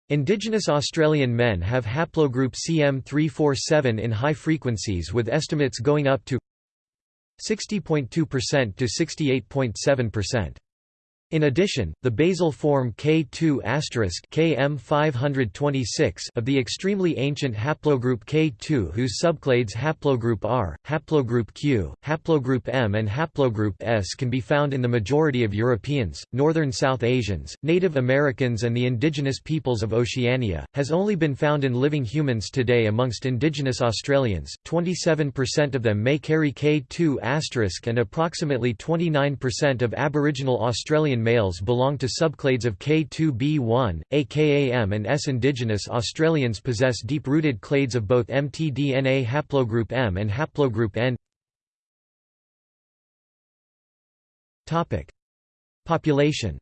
Indigenous Australian men have haplogroup CM347 in high frequencies with estimates going up to 60.2% to 68.7%. In addition, the basal form K2 Km526 of the extremely ancient haplogroup K2 whose subclades haplogroup R, haplogroup Q, haplogroup M and haplogroup S can be found in the majority of Europeans, northern South Asians, Native Americans and the indigenous peoples of Oceania, has only been found in living humans today amongst indigenous Australians, 27% of them may carry K2 and approximately 29% of Aboriginal Australian males belong to subclades of K2b1, AKAM and S. Indigenous Australians possess deep-rooted clades of both mtDNA haplogroup M and haplogroup N. Population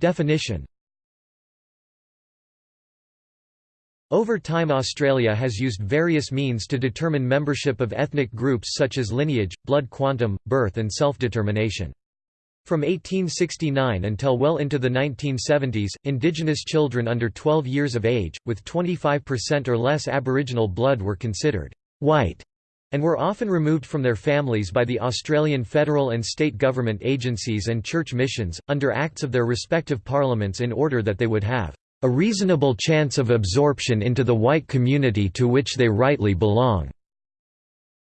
Definition Over time Australia has used various means to determine membership of ethnic groups such as lineage, blood quantum, birth and self-determination. From 1869 until well into the 1970s, Indigenous children under 12 years of age, with 25% or less Aboriginal blood were considered «white» and were often removed from their families by the Australian federal and state government agencies and church missions, under acts of their respective parliaments in order that they would have a reasonable chance of absorption into the white community to which they rightly belong.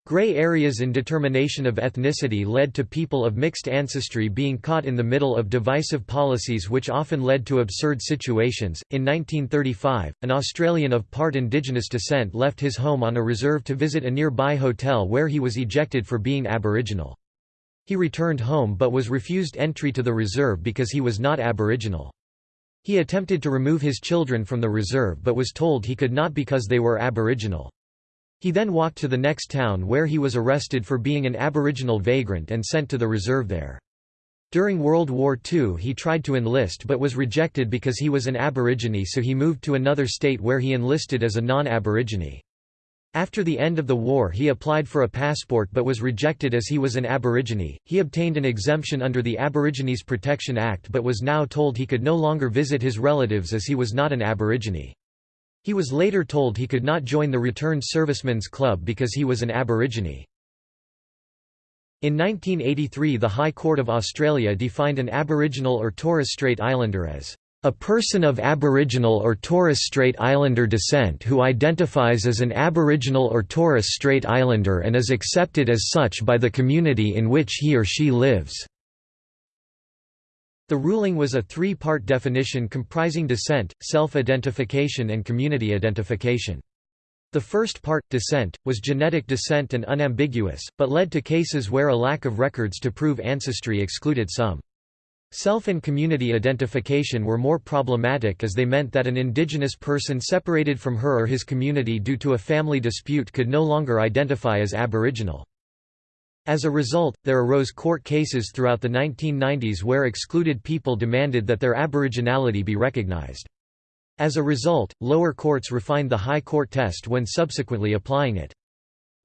Gray areas in determination of ethnicity led to people of mixed ancestry being caught in the middle of divisive policies which often led to absurd situations. In 1935, an Australian of part Indigenous descent left his home on a reserve to visit a nearby hotel where he was ejected for being Aboriginal. He returned home but was refused entry to the reserve because he was not Aboriginal. He attempted to remove his children from the reserve but was told he could not because they were Aboriginal. He then walked to the next town where he was arrested for being an Aboriginal vagrant and sent to the reserve there. During World War II he tried to enlist but was rejected because he was an Aborigine so he moved to another state where he enlisted as a non-Aborigine. After the end of the war he applied for a passport but was rejected as he was an Aborigine. He obtained an exemption under the Aborigines Protection Act but was now told he could no longer visit his relatives as he was not an Aborigine. He was later told he could not join the Returned Servicemen's Club because he was an Aborigine. In 1983 the High Court of Australia defined an Aboriginal or Torres Strait Islander as a person of Aboriginal or Torres Strait Islander descent who identifies as an Aboriginal or Torres Strait Islander and is accepted as such by the community in which he or she lives. The ruling was a three-part definition comprising descent, self-identification and community identification. The first part, descent, was genetic descent and unambiguous, but led to cases where a lack of records to prove ancestry excluded some. Self and community identification were more problematic as they meant that an indigenous person separated from her or his community due to a family dispute could no longer identify as Aboriginal. As a result, there arose court cases throughout the 1990s where excluded people demanded that their aboriginality be recognized. As a result, lower courts refined the High Court test when subsequently applying it.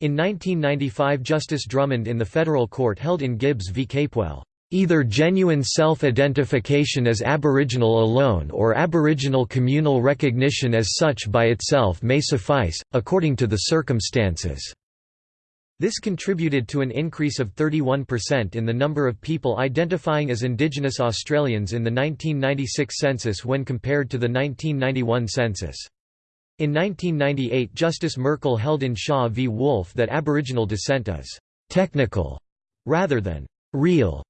In 1995 Justice Drummond in the federal court held in Gibbs v Capewell Either genuine self-identification as Aboriginal alone or Aboriginal communal recognition as such by itself may suffice, according to the circumstances. This contributed to an increase of 31% in the number of people identifying as Indigenous Australians in the 1996 census when compared to the 1991 census. In 1998 Justice Merkel held in Shaw v Wolf that Aboriginal descent is «technical» rather than «real»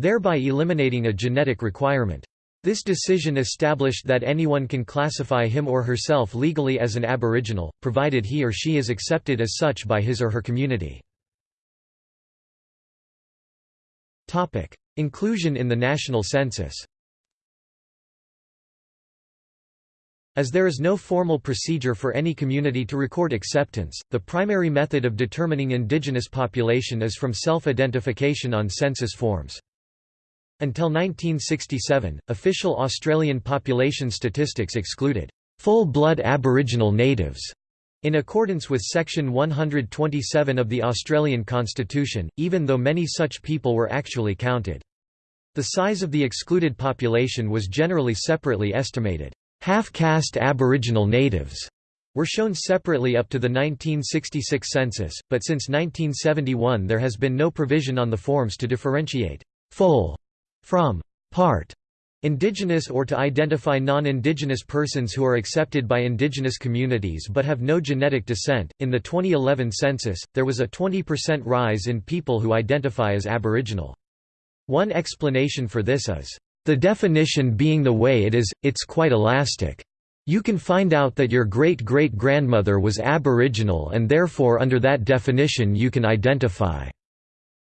thereby eliminating a genetic requirement. This decision established that anyone can classify him or herself legally as an Aboriginal, provided he or she is accepted as such by his or her community. Inclusion in the national census As there is no formal procedure for any community to record acceptance, the primary method of determining indigenous population is from self-identification on census forms. Until 1967, official Australian population statistics excluded full-blood Aboriginal natives. In accordance with Section 127 of the Australian Constitution, even though many such people were actually counted. The size of the excluded population was generally separately estimated. Half-caste Aboriginal natives were shown separately up to the 1966 census, but since 1971 there has been no provision on the forms to differentiate full from part indigenous or to identify non-indigenous persons who are accepted by indigenous communities but have no genetic descent. In the 2011 census, there was a 20% rise in people who identify as aboriginal. One explanation for this is the definition being the way it is, it's quite elastic. You can find out that your great-great-grandmother was aboriginal and therefore under that definition you can identify.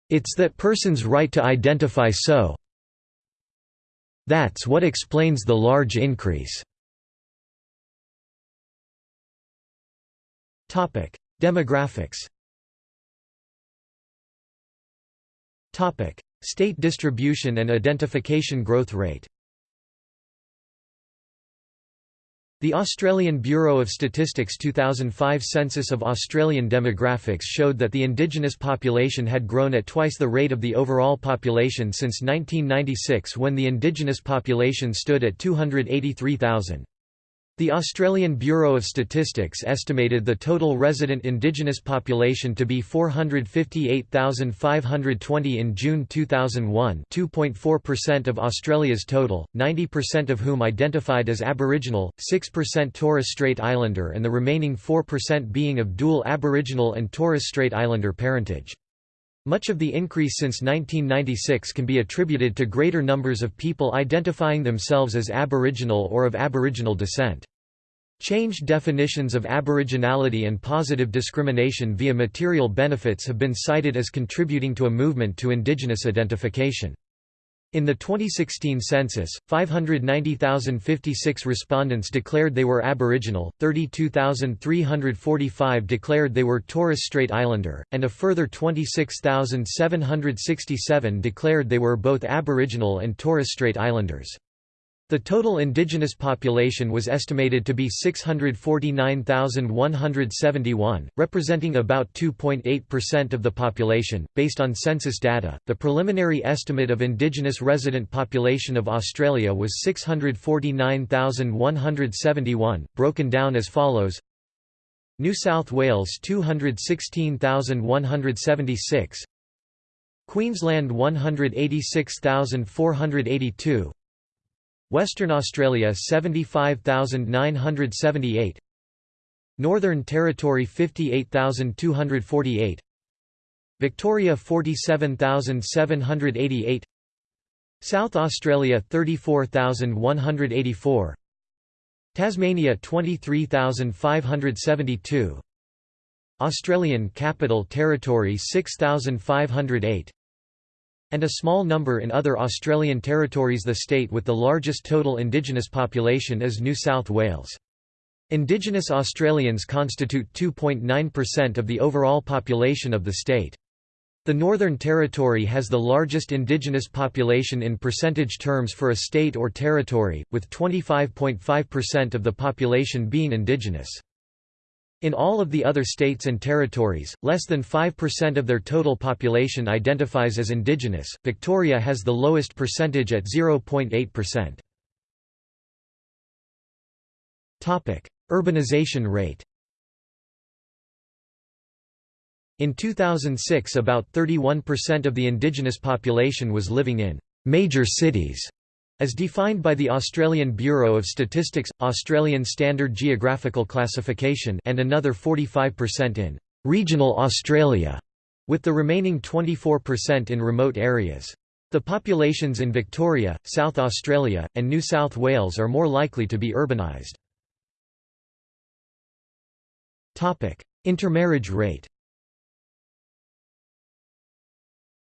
It's that person's right to identify so, that's what explains the large increase. Demographics State distribution and identification growth rate The Australian Bureau of Statistics 2005 census of Australian demographics showed that the indigenous population had grown at twice the rate of the overall population since 1996 when the indigenous population stood at 283,000. The Australian Bureau of Statistics estimated the total resident Indigenous population to be 458,520 in June 2001 2.4% of Australia's total, 90% of whom identified as Aboriginal, 6% Torres Strait Islander and the remaining 4% being of dual Aboriginal and Torres Strait Islander parentage. Much of the increase since 1996 can be attributed to greater numbers of people identifying themselves as Aboriginal or of Aboriginal descent. Changed definitions of Aboriginality and positive discrimination via material benefits have been cited as contributing to a movement to Indigenous identification. In the 2016 census, 590,056 respondents declared they were Aboriginal, 32,345 declared they were Torres Strait Islander, and a further 26,767 declared they were both Aboriginal and Torres Strait Islanders. The total indigenous population was estimated to be 649,171, representing about 2.8% of the population. Based on census data, the preliminary estimate of indigenous resident population of Australia was 649,171, broken down as follows. New South Wales 216,176 Queensland 186,482 Western Australia 75,978 Northern Territory 58,248 Victoria 47,788 South Australia 34,184 Tasmania 23,572 Australian Capital Territory 6,508 and a small number in other Australian territories the state with the largest total Indigenous population is New South Wales. Indigenous Australians constitute 2.9% of the overall population of the state. The Northern Territory has the largest Indigenous population in percentage terms for a state or territory, with 25.5% of the population being Indigenous. In all of the other states and territories, less than 5% of their total population identifies as indigenous. Victoria has the lowest percentage at 0.8%. Topic: Urbanization rate. In 2006 about 31% of the indigenous population was living in major cities as defined by the Australian Bureau of Statistics, Australian Standard Geographical Classification and another 45% in «regional Australia», with the remaining 24% in remote areas. The populations in Victoria, South Australia, and New South Wales are more likely to be urbanised. Intermarriage rate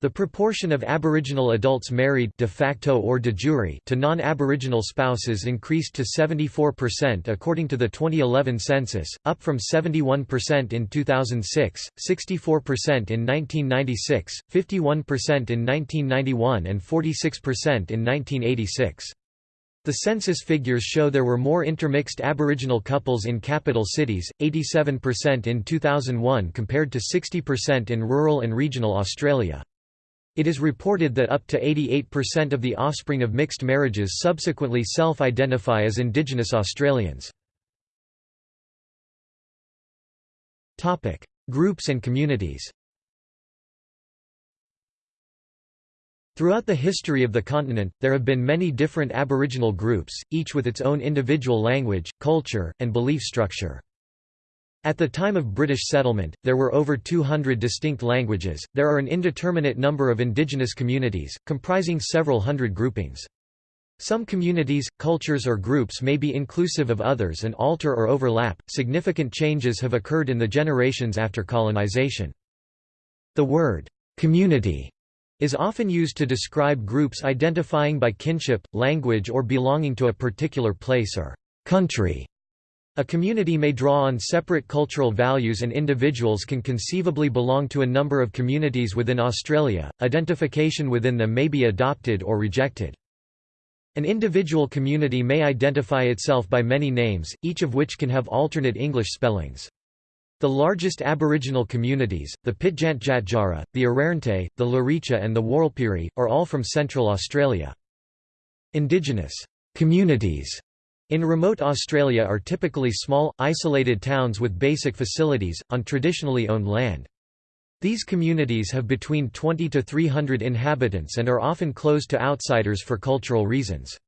The proportion of Aboriginal adults married de facto or de jure to non-Aboriginal spouses increased to 74% according to the 2011 census, up from 71% in 2006, 64% in 1996, 51% in 1991 and 46% in 1986. The census figures show there were more intermixed Aboriginal couples in capital cities, 87% in 2001 compared to 60% in rural and regional Australia. It is reported that up to 88% of the offspring of mixed marriages subsequently self-identify as Indigenous Australians. Groups and communities Throughout the history of the continent, there have been many different Aboriginal groups, each with its own individual language, culture, and belief structure. At the time of British settlement, there were over 200 distinct languages. There are an indeterminate number of indigenous communities, comprising several hundred groupings. Some communities, cultures, or groups may be inclusive of others and alter or overlap. Significant changes have occurred in the generations after colonization. The word community is often used to describe groups identifying by kinship, language, or belonging to a particular place or country. A community may draw on separate cultural values and individuals can conceivably belong to a number of communities within Australia, identification within them may be adopted or rejected. An individual community may identify itself by many names, each of which can have alternate English spellings. The largest Aboriginal communities, the Pitjantjatjara, the Arrernte, the Luritja and the Warlpiri, are all from Central Australia. Indigenous communities in remote Australia are typically small, isolated towns with basic facilities, on traditionally owned land. These communities have between 20 to 300 inhabitants and are often closed to outsiders for cultural reasons.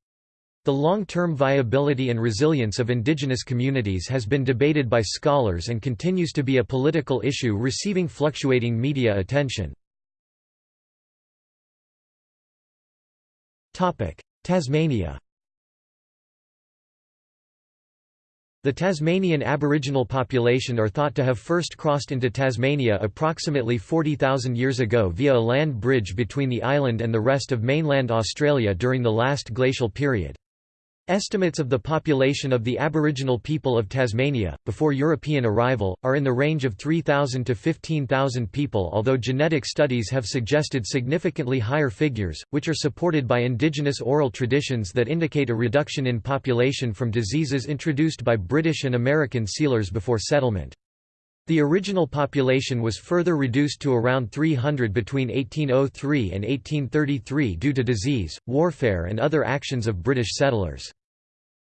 The long-term viability and resilience of indigenous communities has been debated by scholars and continues to be a political issue receiving fluctuating media attention. Tasmania The Tasmanian Aboriginal population are thought to have first crossed into Tasmania approximately 40,000 years ago via a land bridge between the island and the rest of mainland Australia during the last glacial period. Estimates of the population of the Aboriginal people of Tasmania, before European arrival, are in the range of 3,000 to 15,000 people although genetic studies have suggested significantly higher figures, which are supported by indigenous oral traditions that indicate a reduction in population from diseases introduced by British and American sealers before settlement. The original population was further reduced to around 300 between 1803 and 1833 due to disease, warfare and other actions of British settlers.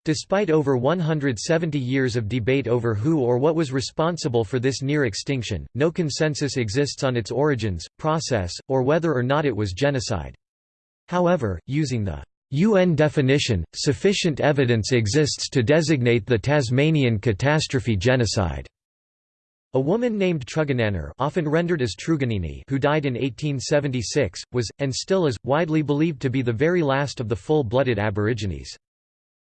Despite over 170 years of debate over who or what was responsible for this near extinction, no consensus exists on its origins, process, or whether or not it was genocide. However, using the UN definition, sufficient evidence exists to designate the Tasmanian catastrophe genocide. A woman named Trugernanner often rendered as Truganini who died in 1876, was, and still is, widely believed to be the very last of the full-blooded Aborigines.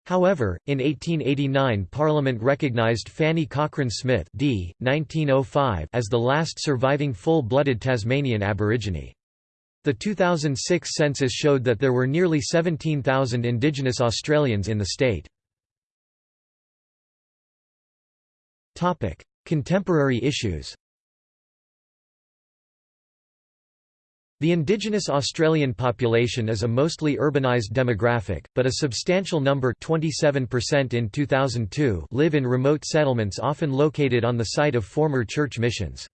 However, in 1889 Parliament recognised Fanny Cochrane Smith d. 1905 as the last surviving full-blooded Tasmanian Aborigine. The 2006 census showed that there were nearly 17,000 Indigenous Australians in the state. Contemporary issues The indigenous Australian population is a mostly urbanised demographic, but a substantial number 27% in 2002 live in remote settlements often located on the site of former church missions.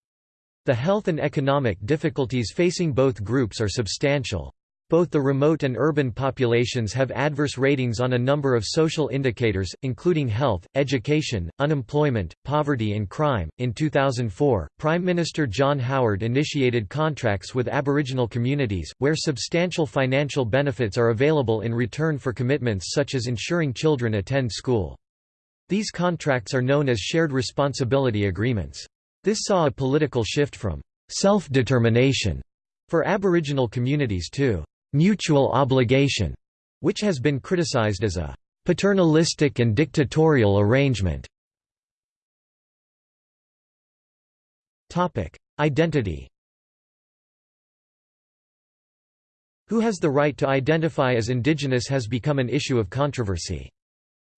The health and economic difficulties facing both groups are substantial. Both the remote and urban populations have adverse ratings on a number of social indicators, including health, education, unemployment, poverty, and crime. In 2004, Prime Minister John Howard initiated contracts with Aboriginal communities, where substantial financial benefits are available in return for commitments such as ensuring children attend school. These contracts are known as shared responsibility agreements. This saw a political shift from self determination for Aboriginal communities to mutual obligation, which has been criticized as a paternalistic and dictatorial arrangement. Topic: Identity Who has the right to identify as indigenous has become an issue of controversy.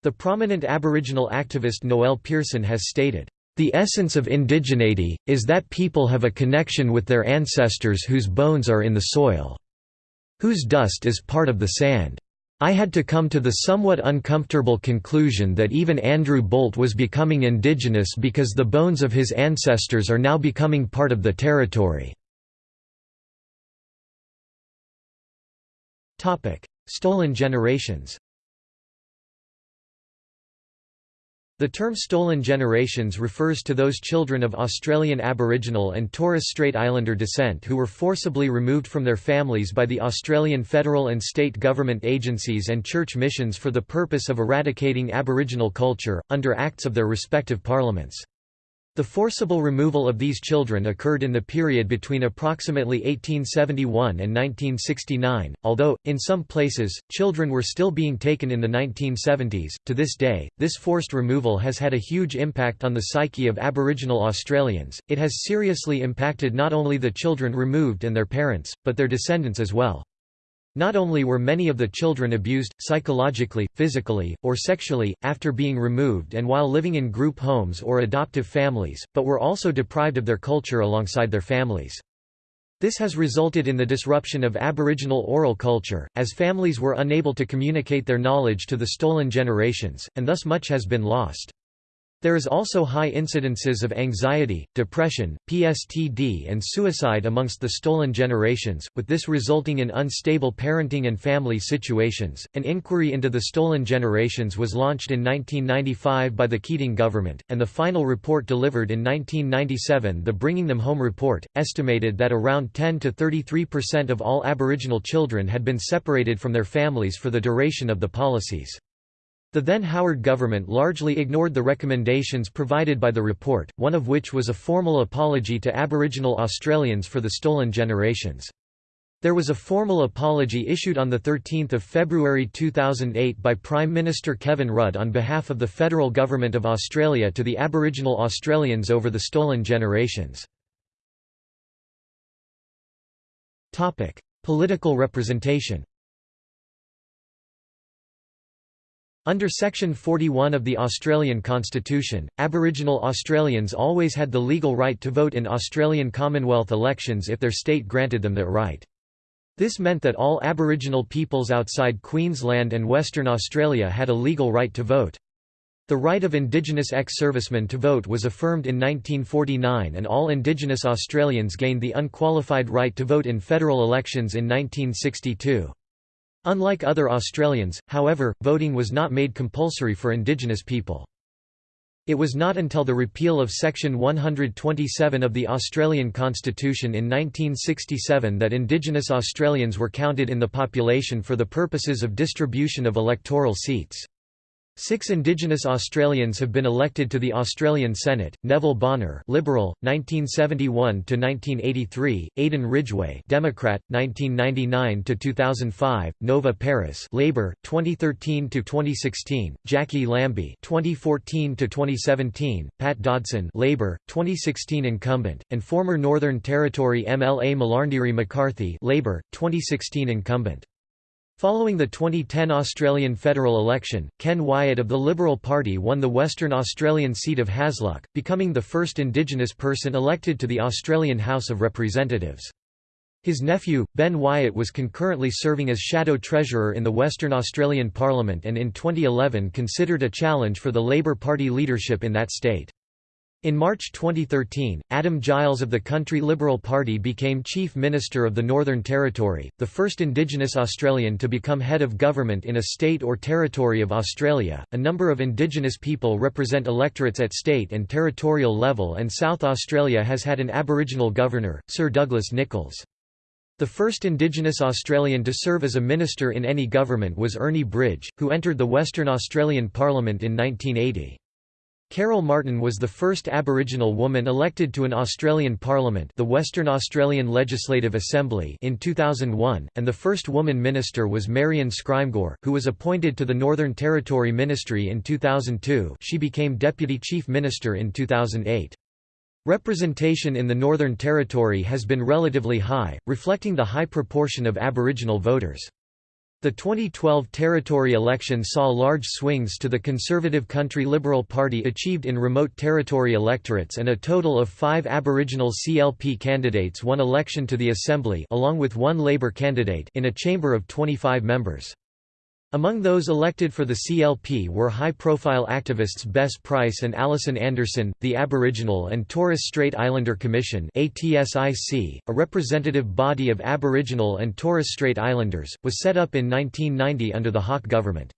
The prominent Aboriginal activist Noel Pearson has stated, "...the essence of indigeneity, is that people have a connection with their ancestors whose bones are in the soil. Whose dust is part of the sand. I had to come to the somewhat uncomfortable conclusion that even Andrew Bolt was becoming indigenous because the bones of his ancestors are now becoming part of the territory." Stolen generations The term stolen generations refers to those children of Australian Aboriginal and Torres Strait Islander descent who were forcibly removed from their families by the Australian federal and state government agencies and church missions for the purpose of eradicating Aboriginal culture, under acts of their respective parliaments. The forcible removal of these children occurred in the period between approximately 1871 and 1969, although, in some places, children were still being taken in the 1970s. To this day, this forced removal has had a huge impact on the psyche of Aboriginal Australians. It has seriously impacted not only the children removed and their parents, but their descendants as well. Not only were many of the children abused, psychologically, physically, or sexually, after being removed and while living in group homes or adoptive families, but were also deprived of their culture alongside their families. This has resulted in the disruption of Aboriginal oral culture, as families were unable to communicate their knowledge to the stolen generations, and thus much has been lost. There is also high incidences of anxiety, depression, PSTD and suicide amongst the stolen generations, with this resulting in unstable parenting and family situations. An inquiry into the stolen generations was launched in 1995 by the Keating government, and the final report delivered in 1997 the Bringing Them Home report, estimated that around 10 to 33% of all Aboriginal children had been separated from their families for the duration of the policies. The then Howard government largely ignored the recommendations provided by the report, one of which was a formal apology to Aboriginal Australians for the stolen generations. There was a formal apology issued on 13 February 2008 by Prime Minister Kevin Rudd on behalf of the federal government of Australia to the Aboriginal Australians over the stolen generations. Political representation Under Section 41 of the Australian Constitution, Aboriginal Australians always had the legal right to vote in Australian Commonwealth elections if their state granted them that right. This meant that all Aboriginal peoples outside Queensland and Western Australia had a legal right to vote. The right of Indigenous ex-servicemen to vote was affirmed in 1949 and all Indigenous Australians gained the unqualified right to vote in federal elections in 1962. Unlike other Australians, however, voting was not made compulsory for Indigenous people. It was not until the repeal of Section 127 of the Australian Constitution in 1967 that Indigenous Australians were counted in the population for the purposes of distribution of electoral seats. Six Indigenous Australians have been elected to the Australian Senate: Neville Bonner, Liberal, 1971 to 1983; Aden Ridgeway, Democrat, 1999 to 2005; Nova Peris, Labor, 2013 to 2016; Jacqui Lambie, 2014 to 2017; Pat Dodson, Labor, 2016 incumbent, and former Northern Territory MLA Malarndirri McCarthy, Labor, 2016 incumbent. Following the 2010 Australian federal election, Ken Wyatt of the Liberal Party won the Western Australian seat of Hasluck, becoming the first Indigenous person elected to the Australian House of Representatives. His nephew, Ben Wyatt was concurrently serving as Shadow Treasurer in the Western Australian Parliament and in 2011 considered a challenge for the Labor Party leadership in that state. In March 2013, Adam Giles of the Country Liberal Party became Chief Minister of the Northern Territory, the first Indigenous Australian to become head of government in a state or territory of Australia. A number of Indigenous people represent electorates at state and territorial level, and South Australia has had an Aboriginal governor, Sir Douglas Nicholls. The first Indigenous Australian to serve as a minister in any government was Ernie Bridge, who entered the Western Australian Parliament in 1980. Carol Martin was the first Aboriginal woman elected to an Australian Parliament the Western Australian Legislative Assembly in 2001, and the first woman minister was Marion Scrymgour, who was appointed to the Northern Territory Ministry in 2002 she became Deputy Chief Minister in 2008. Representation in the Northern Territory has been relatively high, reflecting the high proportion of Aboriginal voters. The 2012 territory election saw large swings to the Conservative Country Liberal Party achieved in remote territory electorates and a total of five Aboriginal CLP candidates won election to the Assembly along with one Labor candidate in a chamber of 25 members. Among those elected for the CLP were high-profile activists Bess Price and Alison Anderson. The Aboriginal and Torres Strait Islander Commission (ATSIC), a representative body of Aboriginal and Torres Strait Islanders, was set up in 1990 under the Hawke government.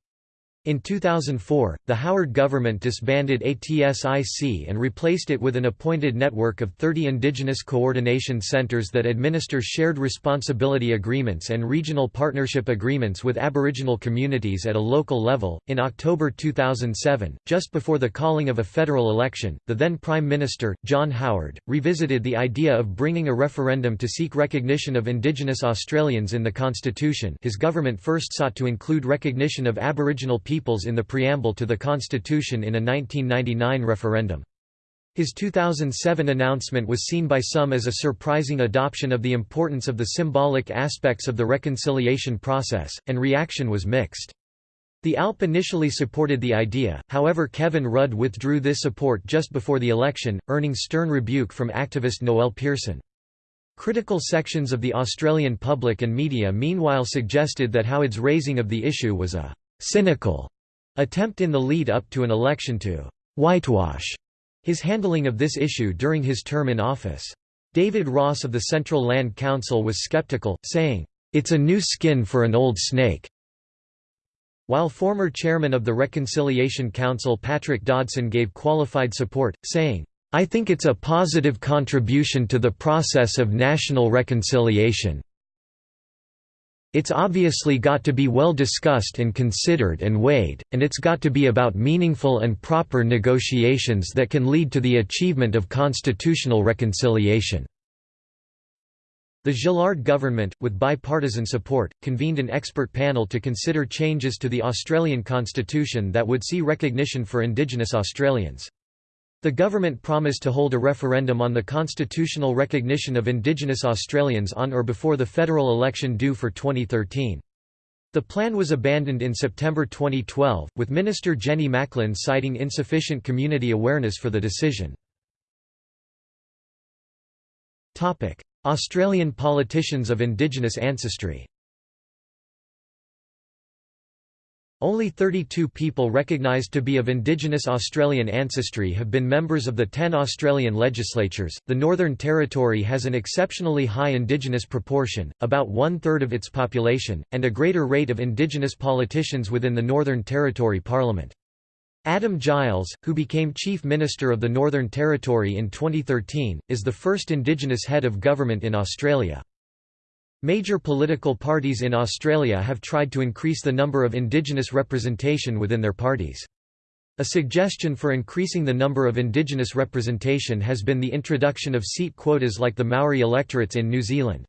In 2004, the Howard government disbanded ATSIC and replaced it with an appointed network of 30 Indigenous coordination centres that administer shared responsibility agreements and regional partnership agreements with Aboriginal communities at a local level. In October 2007, just before the calling of a federal election, the then Prime Minister, John Howard, revisited the idea of bringing a referendum to seek recognition of Indigenous Australians in the Constitution. His government first sought to include recognition of Aboriginal people peoples in the preamble to the Constitution in a 1999 referendum. His 2007 announcement was seen by some as a surprising adoption of the importance of the symbolic aspects of the reconciliation process, and reaction was mixed. The ALP initially supported the idea, however Kevin Rudd withdrew this support just before the election, earning stern rebuke from activist Noel Pearson. Critical sections of the Australian public and media meanwhile suggested that Howard's raising of the issue was a cynical attempt in the lead up to an election to whitewash his handling of this issue during his term in office. David Ross of the Central Land Council was skeptical, saying, "...it's a new skin for an old snake." While former chairman of the Reconciliation Council Patrick Dodson gave qualified support, saying, I think it's a positive contribution to the process of national reconciliation. It's obviously got to be well discussed and considered and weighed, and it's got to be about meaningful and proper negotiations that can lead to the achievement of constitutional reconciliation." The Gillard government, with bipartisan support, convened an expert panel to consider changes to the Australian constitution that would see recognition for Indigenous Australians. The government promised to hold a referendum on the constitutional recognition of Indigenous Australians on or before the federal election due for 2013. The plan was abandoned in September 2012, with Minister Jenny Macklin citing insufficient community awareness for the decision. Australian politicians of Indigenous ancestry Only 32 people recognised to be of Indigenous Australian ancestry have been members of the 10 Australian legislatures. The Northern Territory has an exceptionally high Indigenous proportion, about one third of its population, and a greater rate of Indigenous politicians within the Northern Territory Parliament. Adam Giles, who became Chief Minister of the Northern Territory in 2013, is the first Indigenous head of government in Australia. Major political parties in Australia have tried to increase the number of Indigenous representation within their parties. A suggestion for increasing the number of Indigenous representation has been the introduction of seat quotas like the Maori electorates in New Zealand.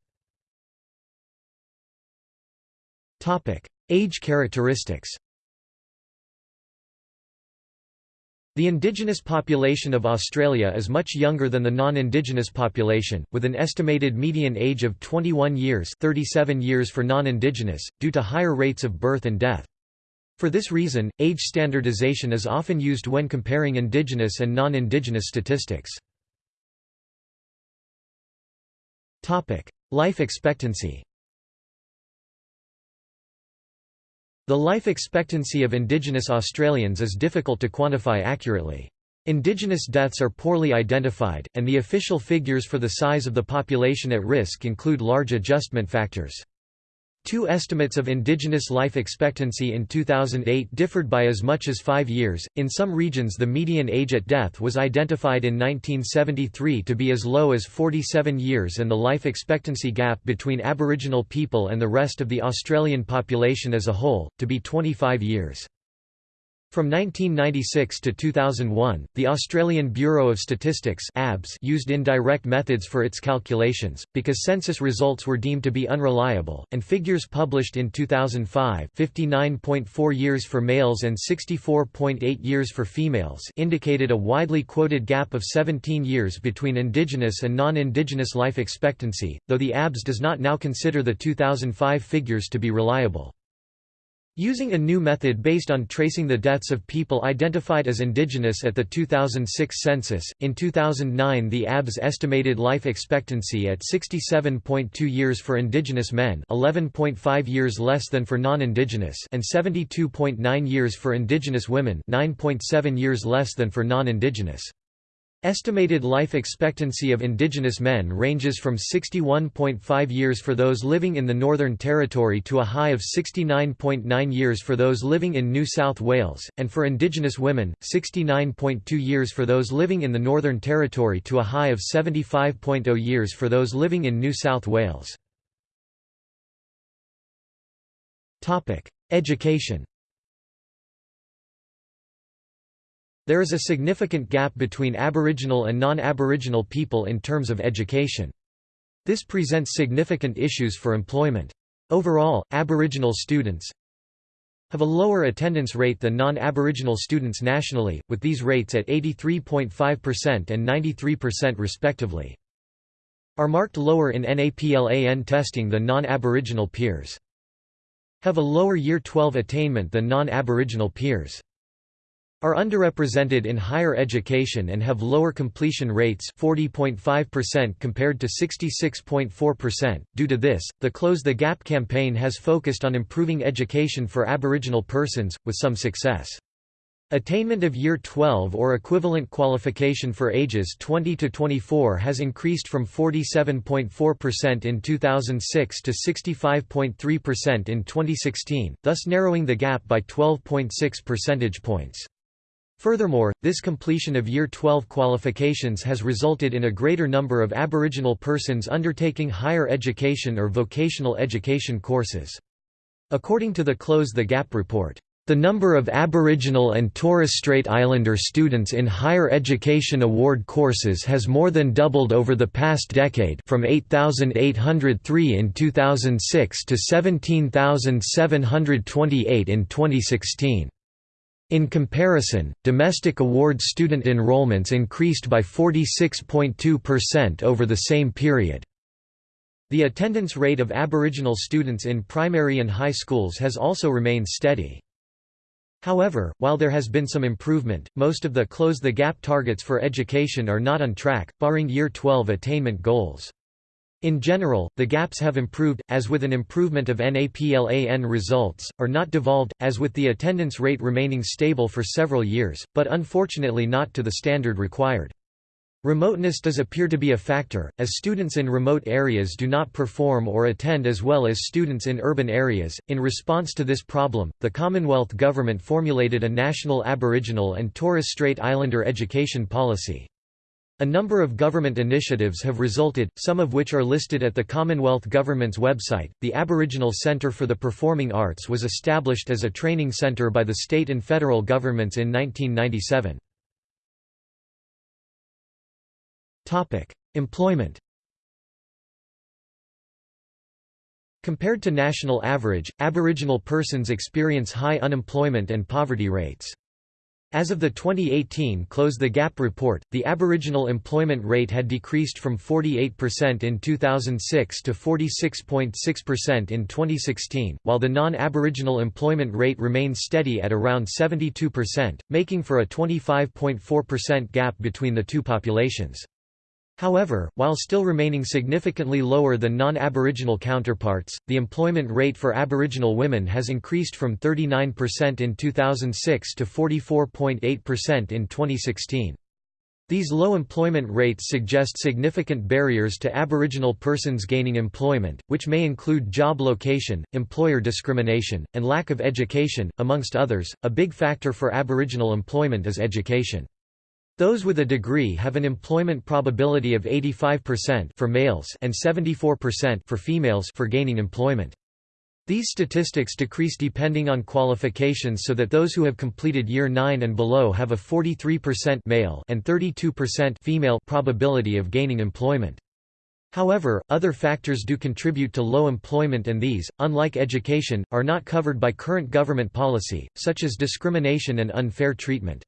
Age characteristics The indigenous population of Australia is much younger than the non-indigenous population, with an estimated median age of 21 years 37 years for non-indigenous, due to higher rates of birth and death. For this reason, age standardization is often used when comparing indigenous and non-indigenous statistics. Life expectancy The life expectancy of Indigenous Australians is difficult to quantify accurately. Indigenous deaths are poorly identified, and the official figures for the size of the population at risk include large adjustment factors. Two estimates of indigenous life expectancy in 2008 differed by as much as five years. In some regions, the median age at death was identified in 1973 to be as low as 47 years, and the life expectancy gap between Aboriginal people and the rest of the Australian population as a whole, to be 25 years. From 1996 to 2001, the Australian Bureau of Statistics (ABS) used indirect methods for its calculations because census results were deemed to be unreliable, and figures published in 2005, 59.4 years for males and 64.8 years for females, indicated a widely quoted gap of 17 years between indigenous and non-indigenous life expectancy, though the ABS does not now consider the 2005 figures to be reliable. Using a new method based on tracing the deaths of people identified as indigenous at the 2006 census, in 2009 the ABS estimated life expectancy at 67.2 years for indigenous men 11.5 years less than for non-indigenous and 72.9 years for indigenous women 9.7 years less than for non-indigenous. Estimated life expectancy of Indigenous men ranges from 61.5 years for those living in the Northern Territory to a high of 69.9 years for those living in New South Wales, and for Indigenous women, 69.2 years for those living in the Northern Territory to a high of 75.0 years for those living in New South Wales. Education There is a significant gap between Aboriginal and non-Aboriginal people in terms of education. This presents significant issues for employment. Overall, Aboriginal students have a lower attendance rate than non-Aboriginal students nationally, with these rates at 83.5% and 93% respectively. Are marked lower in NAPLAN testing than non-Aboriginal peers. Have a lower Year 12 attainment than non-Aboriginal peers are underrepresented in higher education and have lower completion rates 40.5% compared to 66.4%. Due to this, the Close the Gap campaign has focused on improving education for Aboriginal persons, with some success. Attainment of Year 12 or equivalent qualification for ages 20 to 24 has increased from 47.4% in 2006 to 65.3% in 2016, thus narrowing the gap by 12.6 percentage points. Furthermore, this completion of Year 12 qualifications has resulted in a greater number of Aboriginal persons undertaking higher education or vocational education courses. According to the Close the Gap report, the number of Aboriginal and Torres Strait Islander students in higher education award courses has more than doubled over the past decade from 8,803 in 2006 to 17,728 in 2016. In comparison, domestic award student enrollments increased by 46.2% over the same period. The attendance rate of Aboriginal students in primary and high schools has also remained steady. However, while there has been some improvement, most of the Close the Gap targets for education are not on track, barring Year 12 attainment goals. In general, the gaps have improved, as with an improvement of NAPLAN results, or not devolved, as with the attendance rate remaining stable for several years, but unfortunately not to the standard required. Remoteness does appear to be a factor, as students in remote areas do not perform or attend as well as students in urban areas. In response to this problem, the Commonwealth Government formulated a national Aboriginal and Torres Strait Islander education policy. A number of government initiatives have resulted, some of which are listed at the Commonwealth Government's website. The Aboriginal Centre for the Performing Arts was established as a training centre by the state and federal governments in 1997. Topic: Employment. Compared to national average, Aboriginal persons experience high unemployment and poverty rates. As of the 2018 Close the Gap report, the Aboriginal employment rate had decreased from 48% in 2006 to 46.6% in 2016, while the non-Aboriginal employment rate remained steady at around 72%, making for a 25.4% gap between the two populations. However, while still remaining significantly lower than non-Aboriginal counterparts, the employment rate for Aboriginal women has increased from 39% in 2006 to 44.8% in 2016. These low employment rates suggest significant barriers to Aboriginal persons gaining employment, which may include job location, employer discrimination, and lack of education, amongst others. A big factor for Aboriginal employment is education. Those with a degree have an employment probability of 85% for males and 74% for females for gaining employment. These statistics decrease depending on qualifications so that those who have completed year 9 and below have a 43% male and 32% female probability of gaining employment. However, other factors do contribute to low employment and these, unlike education, are not covered by current government policy, such as discrimination and unfair treatment.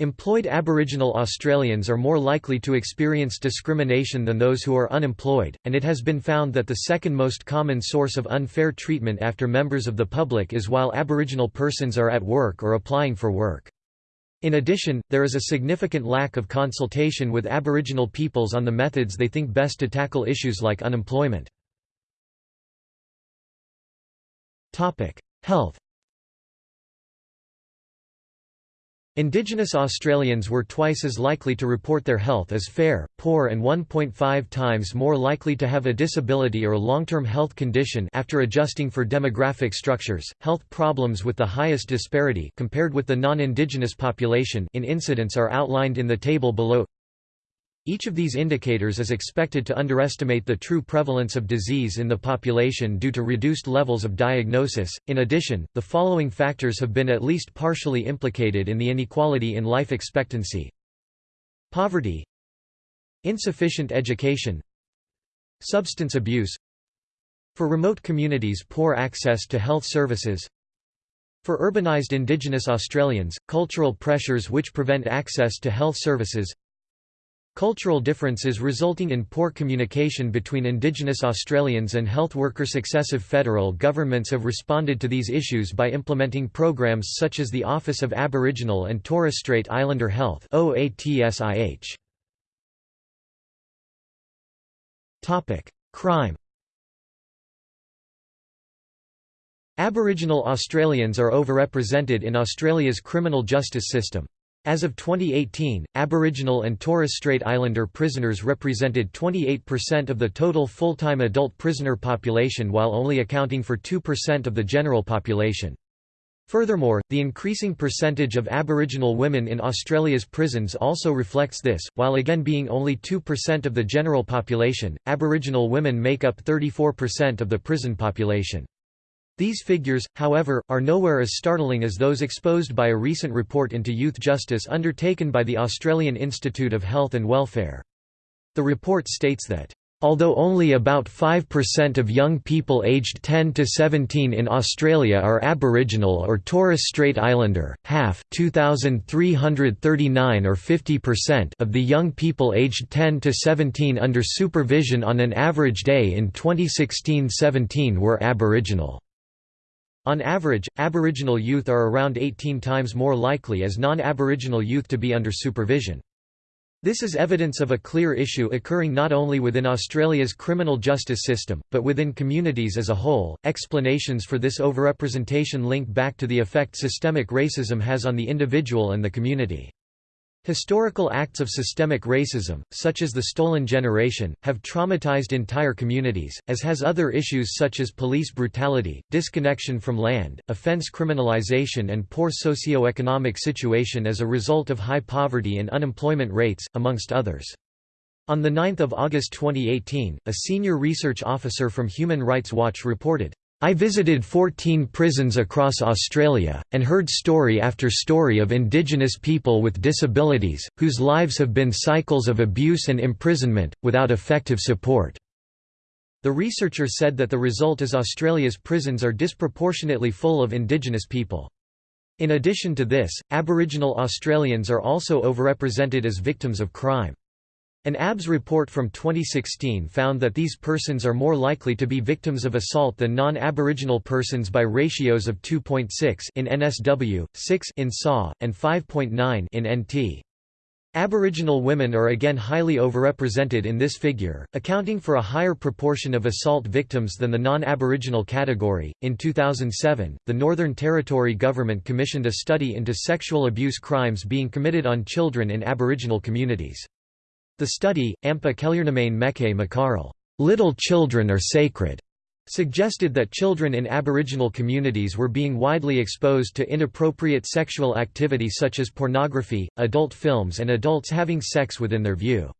Employed Aboriginal Australians are more likely to experience discrimination than those who are unemployed, and it has been found that the second most common source of unfair treatment after members of the public is while Aboriginal persons are at work or applying for work. In addition, there is a significant lack of consultation with Aboriginal peoples on the methods they think best to tackle issues like unemployment. Health Indigenous Australians were twice as likely to report their health as fair, poor and 1.5 times more likely to have a disability or long-term health condition after adjusting for demographic structures. Health problems with the highest disparity compared with the non-indigenous population in incidence are outlined in the table below. Each of these indicators is expected to underestimate the true prevalence of disease in the population due to reduced levels of diagnosis. In addition, the following factors have been at least partially implicated in the inequality in life expectancy. Poverty, insufficient education, substance abuse, for remote communities, poor access to health services. For urbanized Indigenous Australians, cultural pressures which prevent access to health services Cultural differences resulting in poor communication between Indigenous Australians and health workers. Successive federal governments have responded to these issues by implementing programs such as the Office of Aboriginal and Torres Strait Islander Health Crime Aboriginal Australians are overrepresented in Australia's criminal justice system. As of 2018, Aboriginal and Torres Strait Islander prisoners represented 28% of the total full-time adult prisoner population while only accounting for 2% of the general population. Furthermore, the increasing percentage of Aboriginal women in Australia's prisons also reflects this, while again being only 2% of the general population, Aboriginal women make up 34% of the prison population. These figures, however, are nowhere as startling as those exposed by a recent report into youth justice undertaken by the Australian Institute of Health and Welfare. The report states that Although only about 5% of young people aged 10 to 17 in Australia are Aboriginal or Torres Strait Islander, half 2,339 or 50% of the young people aged 10 to 17 under supervision on an average day in 2016-17 were Aboriginal. On average, Aboriginal youth are around 18 times more likely as non-Aboriginal youth to be under supervision. This is evidence of a clear issue occurring not only within Australia's criminal justice system, but within communities as a whole. Explanations for this overrepresentation link back to the effect systemic racism has on the individual and the community. Historical acts of systemic racism, such as the Stolen Generation, have traumatized entire communities, as has other issues such as police brutality, disconnection from land, offense criminalization and poor socio-economic situation as a result of high poverty and unemployment rates, amongst others. On 9 August 2018, a senior research officer from Human Rights Watch reported, I visited 14 prisons across Australia, and heard story after story of Indigenous people with disabilities, whose lives have been cycles of abuse and imprisonment, without effective support. The researcher said that the result is Australia's prisons are disproportionately full of Indigenous people. In addition to this, Aboriginal Australians are also overrepresented as victims of crime. An ABS report from 2016 found that these persons are more likely to be victims of assault than non-Aboriginal persons by ratios of 2.6 in NSW, 6 in SAW, and 5.9 in NT. Aboriginal women are again highly overrepresented in this figure, accounting for a higher proportion of assault victims than the non Aboriginal category. In 2007, the Northern Territory government commissioned a study into sexual abuse crimes being committed on children in Aboriginal communities. The study, Ampe Akelyernemane Meke Mekarle, Little Children Are Sacred, suggested that children in Aboriginal communities were being widely exposed to inappropriate sexual activity such as pornography, adult films and adults having sex within their view.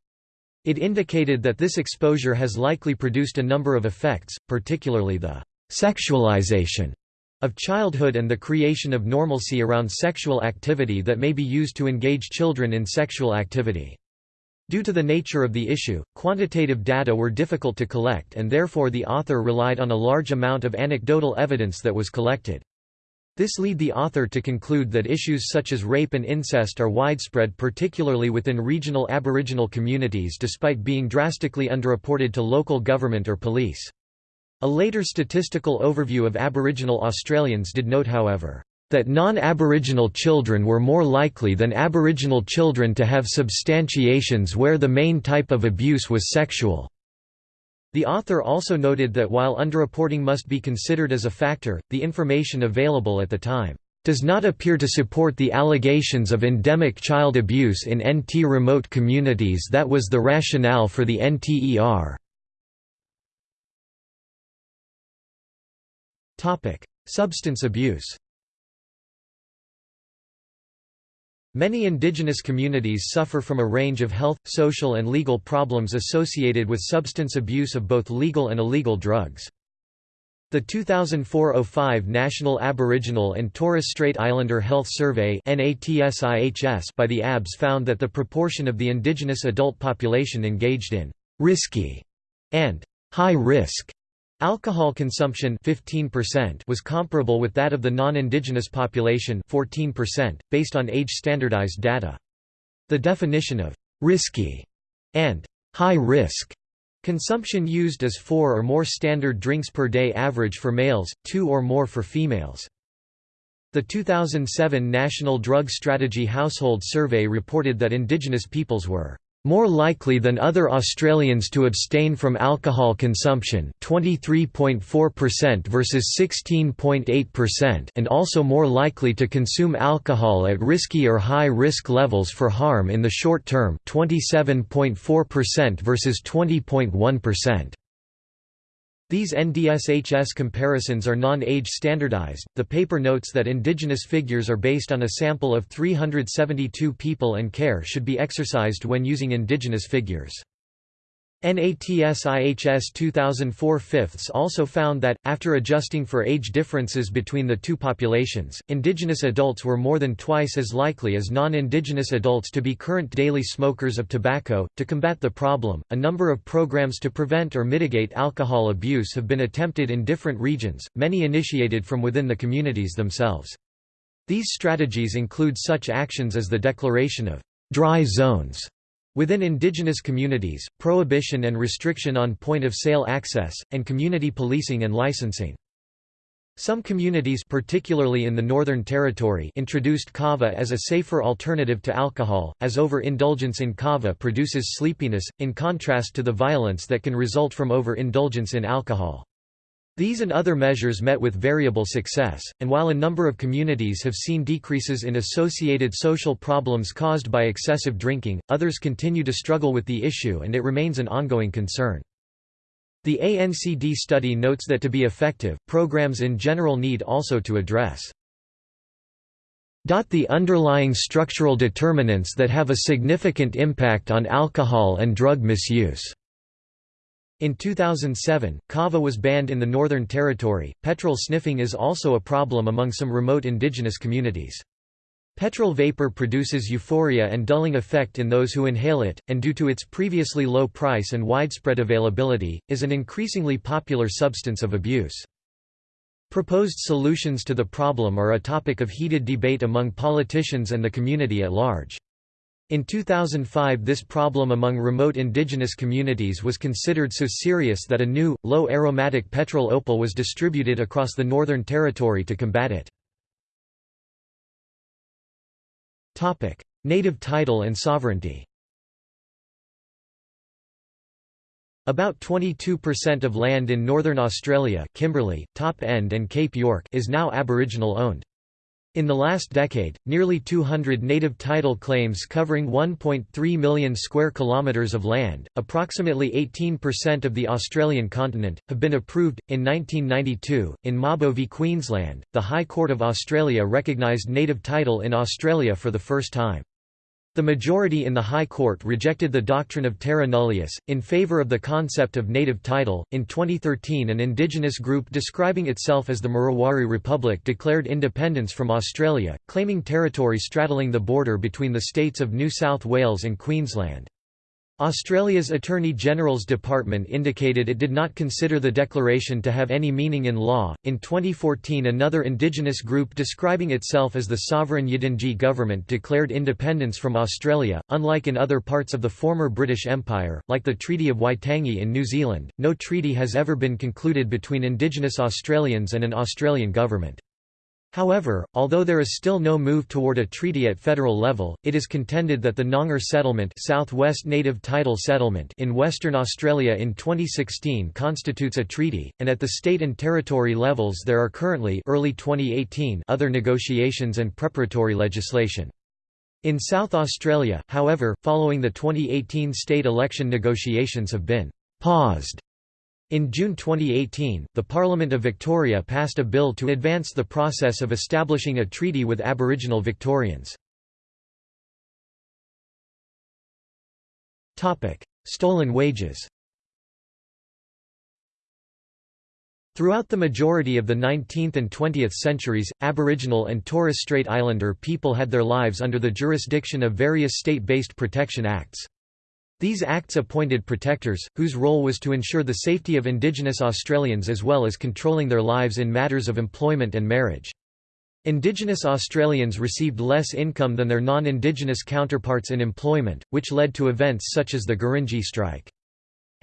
It indicated that this exposure has likely produced a number of effects, particularly the «sexualization» of childhood and the creation of normalcy around sexual activity that may be used to engage children in sexual activity. Due to the nature of the issue, quantitative data were difficult to collect and therefore the author relied on a large amount of anecdotal evidence that was collected. This lead the author to conclude that issues such as rape and incest are widespread particularly within regional Aboriginal communities despite being drastically underreported to local government or police. A later statistical overview of Aboriginal Australians did note however, that non-Aboriginal children were more likely than Aboriginal children to have substantiations where the main type of abuse was sexual. The author also noted that while underreporting must be considered as a factor, the information available at the time does not appear to support the allegations of endemic child abuse in NT remote communities that was the rationale for the NTER. Substance abuse Many indigenous communities suffer from a range of health, social and legal problems associated with substance abuse of both legal and illegal drugs. The 2004-05 National Aboriginal and Torres Strait Islander Health Survey by the ABS found that the proportion of the indigenous adult population engaged in «risky» and «high-risk» Alcohol consumption 15% was comparable with that of the non-indigenous population 14%, based on age-standardized data. The definition of «risky» and «high risk» consumption used as four or more standard drinks per day average for males, two or more for females. The 2007 National Drug Strategy Household Survey reported that indigenous peoples were more likely than other Australians to abstain from alcohol consumption 23.4% versus 16.8% and also more likely to consume alcohol at risky or high risk levels for harm in the short term 27.4% versus 20.1%. These NDSHS comparisons are non-age standardized. The paper notes that indigenous figures are based on a sample of 372 people and care should be exercised when using indigenous figures. NATS-IHS 2004 fifths also found that, after adjusting for age differences between the two populations, indigenous adults were more than twice as likely as non-indigenous adults to be current daily smokers of tobacco. To combat the problem, a number of programs to prevent or mitigate alcohol abuse have been attempted in different regions, many initiated from within the communities themselves. These strategies include such actions as the declaration of dry zones Within indigenous communities, prohibition and restriction on point-of-sale access, and community policing and licensing. Some communities particularly in the Northern Territory introduced kava as a safer alternative to alcohol, as overindulgence in kava produces sleepiness, in contrast to the violence that can result from overindulgence in alcohol. These and other measures met with variable success, and while a number of communities have seen decreases in associated social problems caused by excessive drinking, others continue to struggle with the issue and it remains an ongoing concern. The ANCD study notes that to be effective, programs in general need also to address the underlying structural determinants that have a significant impact on alcohol and drug misuse. In 2007, kava was banned in the Northern Territory. Petrol sniffing is also a problem among some remote indigenous communities. Petrol vapor produces euphoria and dulling effect in those who inhale it, and due to its previously low price and widespread availability, is an increasingly popular substance of abuse. Proposed solutions to the problem are a topic of heated debate among politicians and the community at large. In 2005 this problem among remote indigenous communities was considered so serious that a new, low-aromatic petrol opal was distributed across the Northern Territory to combat it. Native title and sovereignty About 22% of land in northern Australia Kimberley, Top End and Cape York is now Aboriginal owned. In the last decade, nearly 200 native title claims covering 1.3 million square kilometers of land, approximately 18% of the Australian continent, have been approved. In 1992, in Mabo v Queensland, the High Court of Australia recognised native title in Australia for the first time. The majority in the High Court rejected the doctrine of terra nullius, in favor of the concept of native title. In 2013, an indigenous group describing itself as the Murawari Republic declared independence from Australia, claiming territory straddling the border between the states of New South Wales and Queensland. Australia's Attorney General's Department indicated it did not consider the declaration to have any meaning in law. In 2014, another indigenous group describing itself as the Sovereign Yidinji government declared independence from Australia. Unlike in other parts of the former British Empire, like the Treaty of Waitangi in New Zealand, no treaty has ever been concluded between Indigenous Australians and an Australian government. However, although there is still no move toward a treaty at federal level, it is contended that the Noongar settlement, Southwest Native Title Settlement in Western Australia in 2016 constitutes a treaty, and at the state and territory levels there are currently early 2018 other negotiations and preparatory legislation. In South Australia, however, following the 2018 state election negotiations have been paused in June 2018, the Parliament of Victoria passed a bill to advance the process of establishing a treaty with Aboriginal Victorians. Stolen wages Throughout the majority of the 19th and 20th centuries, Aboriginal and Torres Strait Islander people had their lives under the jurisdiction of various state-based protection acts. These acts appointed protectors, whose role was to ensure the safety of Indigenous Australians as well as controlling their lives in matters of employment and marriage. Indigenous Australians received less income than their non-Indigenous counterparts in employment, which led to events such as the Gurindji strike.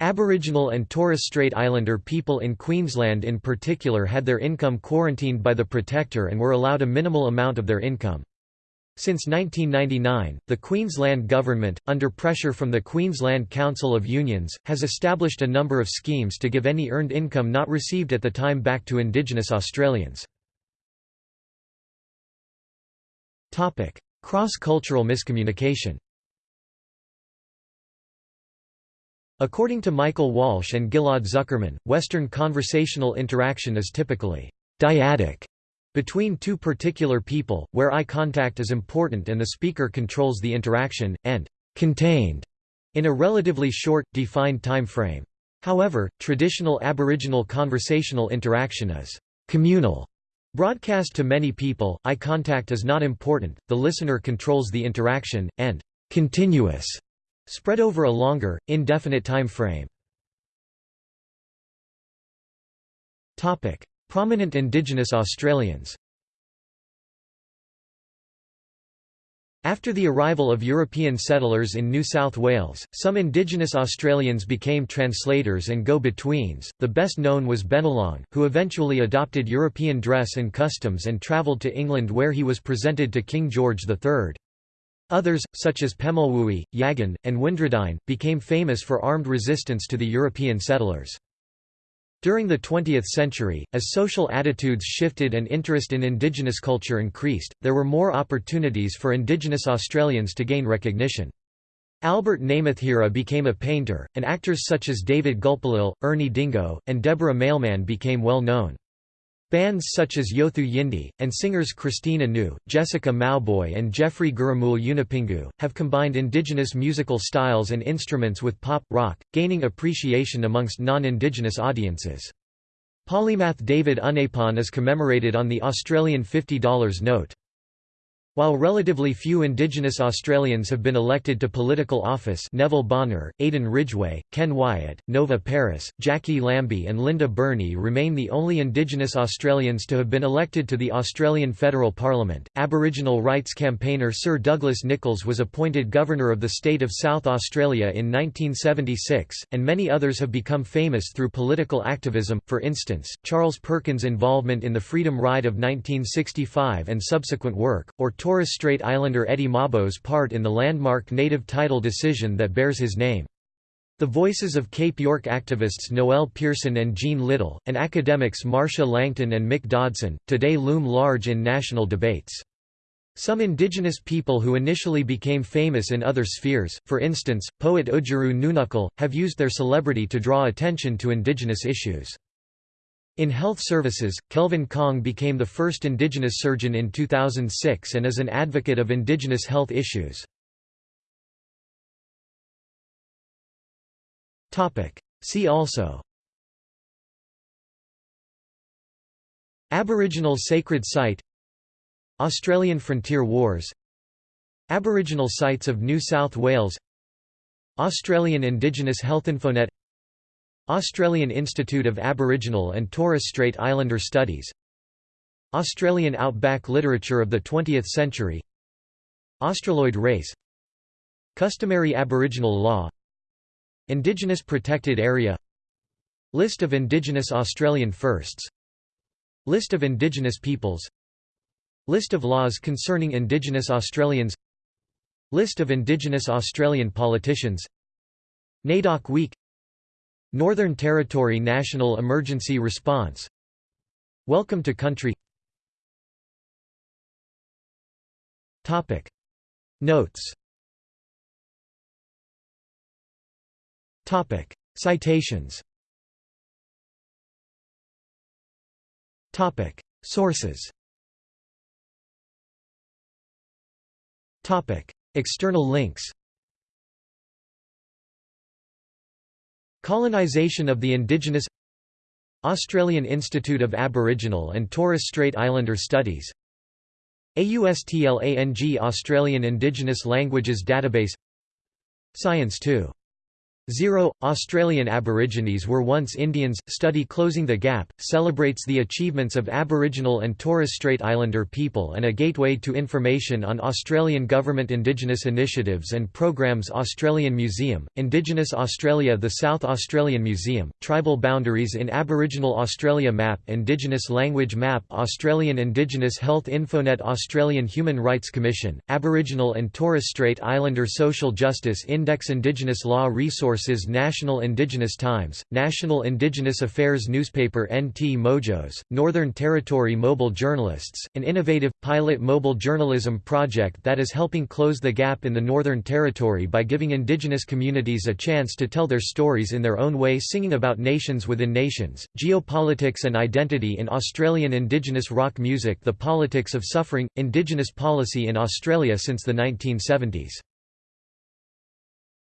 Aboriginal and Torres Strait Islander people in Queensland in particular had their income quarantined by the Protector and were allowed a minimal amount of their income. Since 1999, the Queensland Government, under pressure from the Queensland Council of Unions, has established a number of schemes to give any earned income not received at the time back to Indigenous Australians. Cross-cultural miscommunication According to Michael Walsh and Ghil'ad Zuckermann, Western conversational interaction is typically dyadic between two particular people, where eye contact is important and the speaker controls the interaction, and contained in a relatively short, defined time frame. However, traditional Aboriginal conversational interaction is communal. Broadcast to many people, eye contact is not important, the listener controls the interaction, and continuous, spread over a longer, indefinite time frame. Prominent Indigenous Australians After the arrival of European settlers in New South Wales, some Indigenous Australians became translators and go-betweens. The best known was Bennelong, who eventually adopted European dress and customs and travelled to England where he was presented to King George III. Others, such as Pemulwuy, Yagan, and Windradyne, became famous for armed resistance to the European settlers. During the 20th century, as social attitudes shifted and interest in Indigenous culture increased, there were more opportunities for Indigenous Australians to gain recognition. Albert Namatjira became a painter, and actors such as David Gulpilil, Ernie Dingo, and Deborah Mailman became well known. Bands such as Yothu Yindi, and singers Christine Anu, Jessica Mauboy and Jeffrey Gurrumul Yunupingu, have combined indigenous musical styles and instruments with pop, rock, gaining appreciation amongst non-indigenous audiences. Polymath David Unaipon is commemorated on the Australian $50 note. While relatively few Indigenous Australians have been elected to political office Neville Bonner, Aden Ridgeway, Ken Wyatt, Nova Peris, Jacqui Lambie and Linda Burney remain the only Indigenous Australians to have been elected to the Australian Federal Parliament. Aboriginal rights campaigner Sir Douglas Nicholls was appointed Governor of the state of South Australia in 1976, and many others have become famous through political activism, for instance, Charles Perkins' involvement in the Freedom Ride of 1965 and subsequent work, or Torres Strait Islander Eddie Mabo's part in the landmark native title decision that bears his name. The voices of Cape York activists Noel Pearson and Jean Little, and academics Marcia Langton and Mick Dodson, today loom large in national debates. Some indigenous people who initially became famous in other spheres, for instance, poet Oodgeroo Noonuccal, have used their celebrity to draw attention to indigenous issues. In health services, Kelvin Kong became the first indigenous surgeon in 2006 and is an advocate of indigenous health issues. See also Aboriginal Sacred Site Australian Frontier Wars Aboriginal Sites of New South Wales Australian Indigenous Health Infonet Australian Institute of Aboriginal and Torres Strait Islander Studies Australian Outback Literature of the 20th Century Australoid race Customary Aboriginal law Indigenous Protected Area List of Indigenous Australian Firsts List of Indigenous peoples List of laws concerning Indigenous Australians List of Indigenous Australian politicians NAIDOC Week Northern Territory National Emergency Response. Welcome to Country. Topic. Notes. Topic. Citations. Topic. Sources. Topic. External links Colonization of the indigenous Australian Institute of Aboriginal and Torres Strait Islander Studies AUSTLANG Australian Indigenous Languages Database Science 2 Zero, Australian Aborigines were once Indians. Study Closing the Gap celebrates the achievements of Aboriginal and Torres Strait Islander people and a gateway to information on Australian government Indigenous initiatives and programs. Australian Museum, Indigenous Australia, the South Australian Museum, Tribal Boundaries in Aboriginal Australia Map, Indigenous Language Map, Australian Indigenous Health Infonet, Australian Human Rights Commission, Aboriginal and Torres Strait Islander Social Justice Index, Indigenous Law Resource Sources National Indigenous Times, National Indigenous Affairs Newspaper NT Mojos, Northern Territory Mobile Journalists, an innovative, pilot mobile journalism project that is helping close the gap in the Northern Territory by giving Indigenous communities a chance to tell their stories in their own way singing about nations within nations, geopolitics and identity in Australian Indigenous rock music The politics of suffering, Indigenous policy in Australia since the 1970s